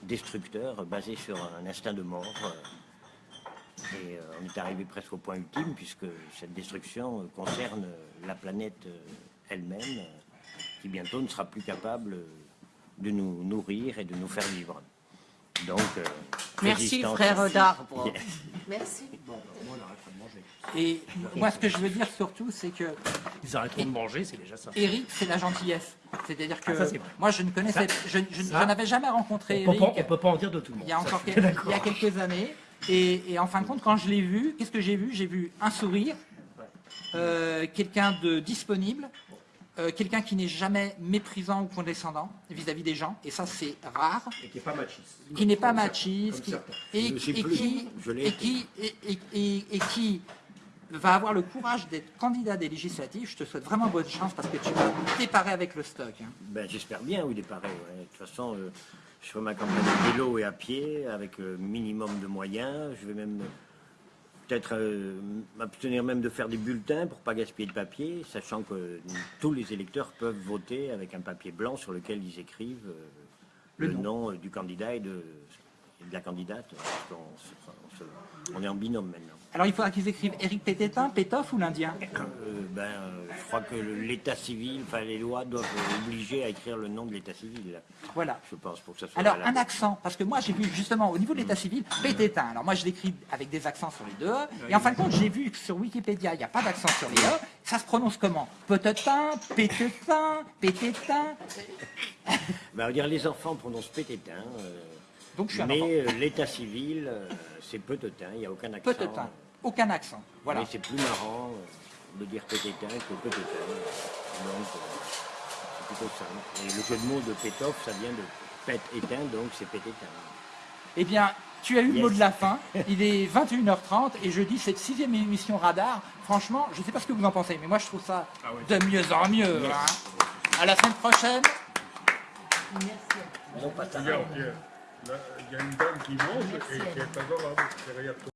destructeur basé sur un instinct de mort. Et euh, on est arrivé presque au point ultime puisque cette destruction euh, concerne euh, la planète elle-même qui bientôt ne sera plus capable de nous nourrir et de nous faire vivre. Donc, euh, Merci, frère d'arbre. Merci. Et moi ce que je veux dire surtout c'est que Ils arrêteront de manger, c'est déjà ça. Eric c'est la gentillesse. C'est-à-dire que Ah, ça, moi je ne connaissais, je, je- je n'avais jamais rencontré On Eric. on peut pas en dire de tout le monde. il y a encore il y a quelques années. Et, et en fin de compte, quand je l'ai vu, qu'est-ce que j'ai vu? J'ai vu un sourire, euh, quelqu'un de disponible, euh, quelqu'un qui n'est jamais méprisant ou condescendant vis-à-vis des gens, et ça c'est rare, Et qui n'est pas machiste. qui n'est pas machiste, qui- et, qui, Je l'ai et été. qui, et, et- et- et qui va avoir le courage d'être candidat des législatives. Je te souhaite vraiment bonne chance parce que tu vas t'éparer avec le stock. hein. Ben, J'espère bien, oui, il est pareil. ouais. De toute façon, euh, je ferai ma campagne à vélo et à pied avec euh, minimum de moyens. Je vais même peut-être euh, m'abstenir même de faire des bulletins pour pas gaspiller de papier, sachant que euh, tous les électeurs peuvent voter avec un papier blanc sur lequel ils écrivent euh, le, nom, du candidat et de, et de la candidate. Parce on est en binôme maintenant. Alors il faudra qu'ils écrivent Éric Pététin, Pétoff ou l'Indien? Euh, ben, euh, je crois que l'état civil, enfin les lois doivent obliger à écrire le nom de l'état civil. Voilà. Je pense pour que ça soit. Alors valable. un accent, parce que moi j'ai vu justement au niveau de l'état civil, Pététin. Alors moi je l'écris avec des accents sur les deux E, et en fin de compte j'ai vu que sur Wikipédia il n'y a pas d'accent sur les E, ça se prononce comment? Pététin, Pététin, Pététin. Ben, on va dire les enfants prononcent pététin. euh, Donc je suis un mais euh, l'état civil, euh, c'est peutetin, il n'y a aucun accent. Pététin, aucun accent. Voilà. Mais c'est plus marrant euh, de dire pététin que peutetin. Donc, c'est plutôt simple. Et le jeu de mots de pétoff, ça vient de pète éteint, donc c'est pététin. Eh bien, tu as eu le mot de la fin. Il est 21h30 et je dis cette sixième émission Radar. Franchement, je ne sais pas ce que vous en pensez, mais moi je trouve ça Ah oui. de mieux en mieux. hein. À la semaine prochaine. Non, pas ça. Regarde, il y a- une dame qui mange et qui est adorable.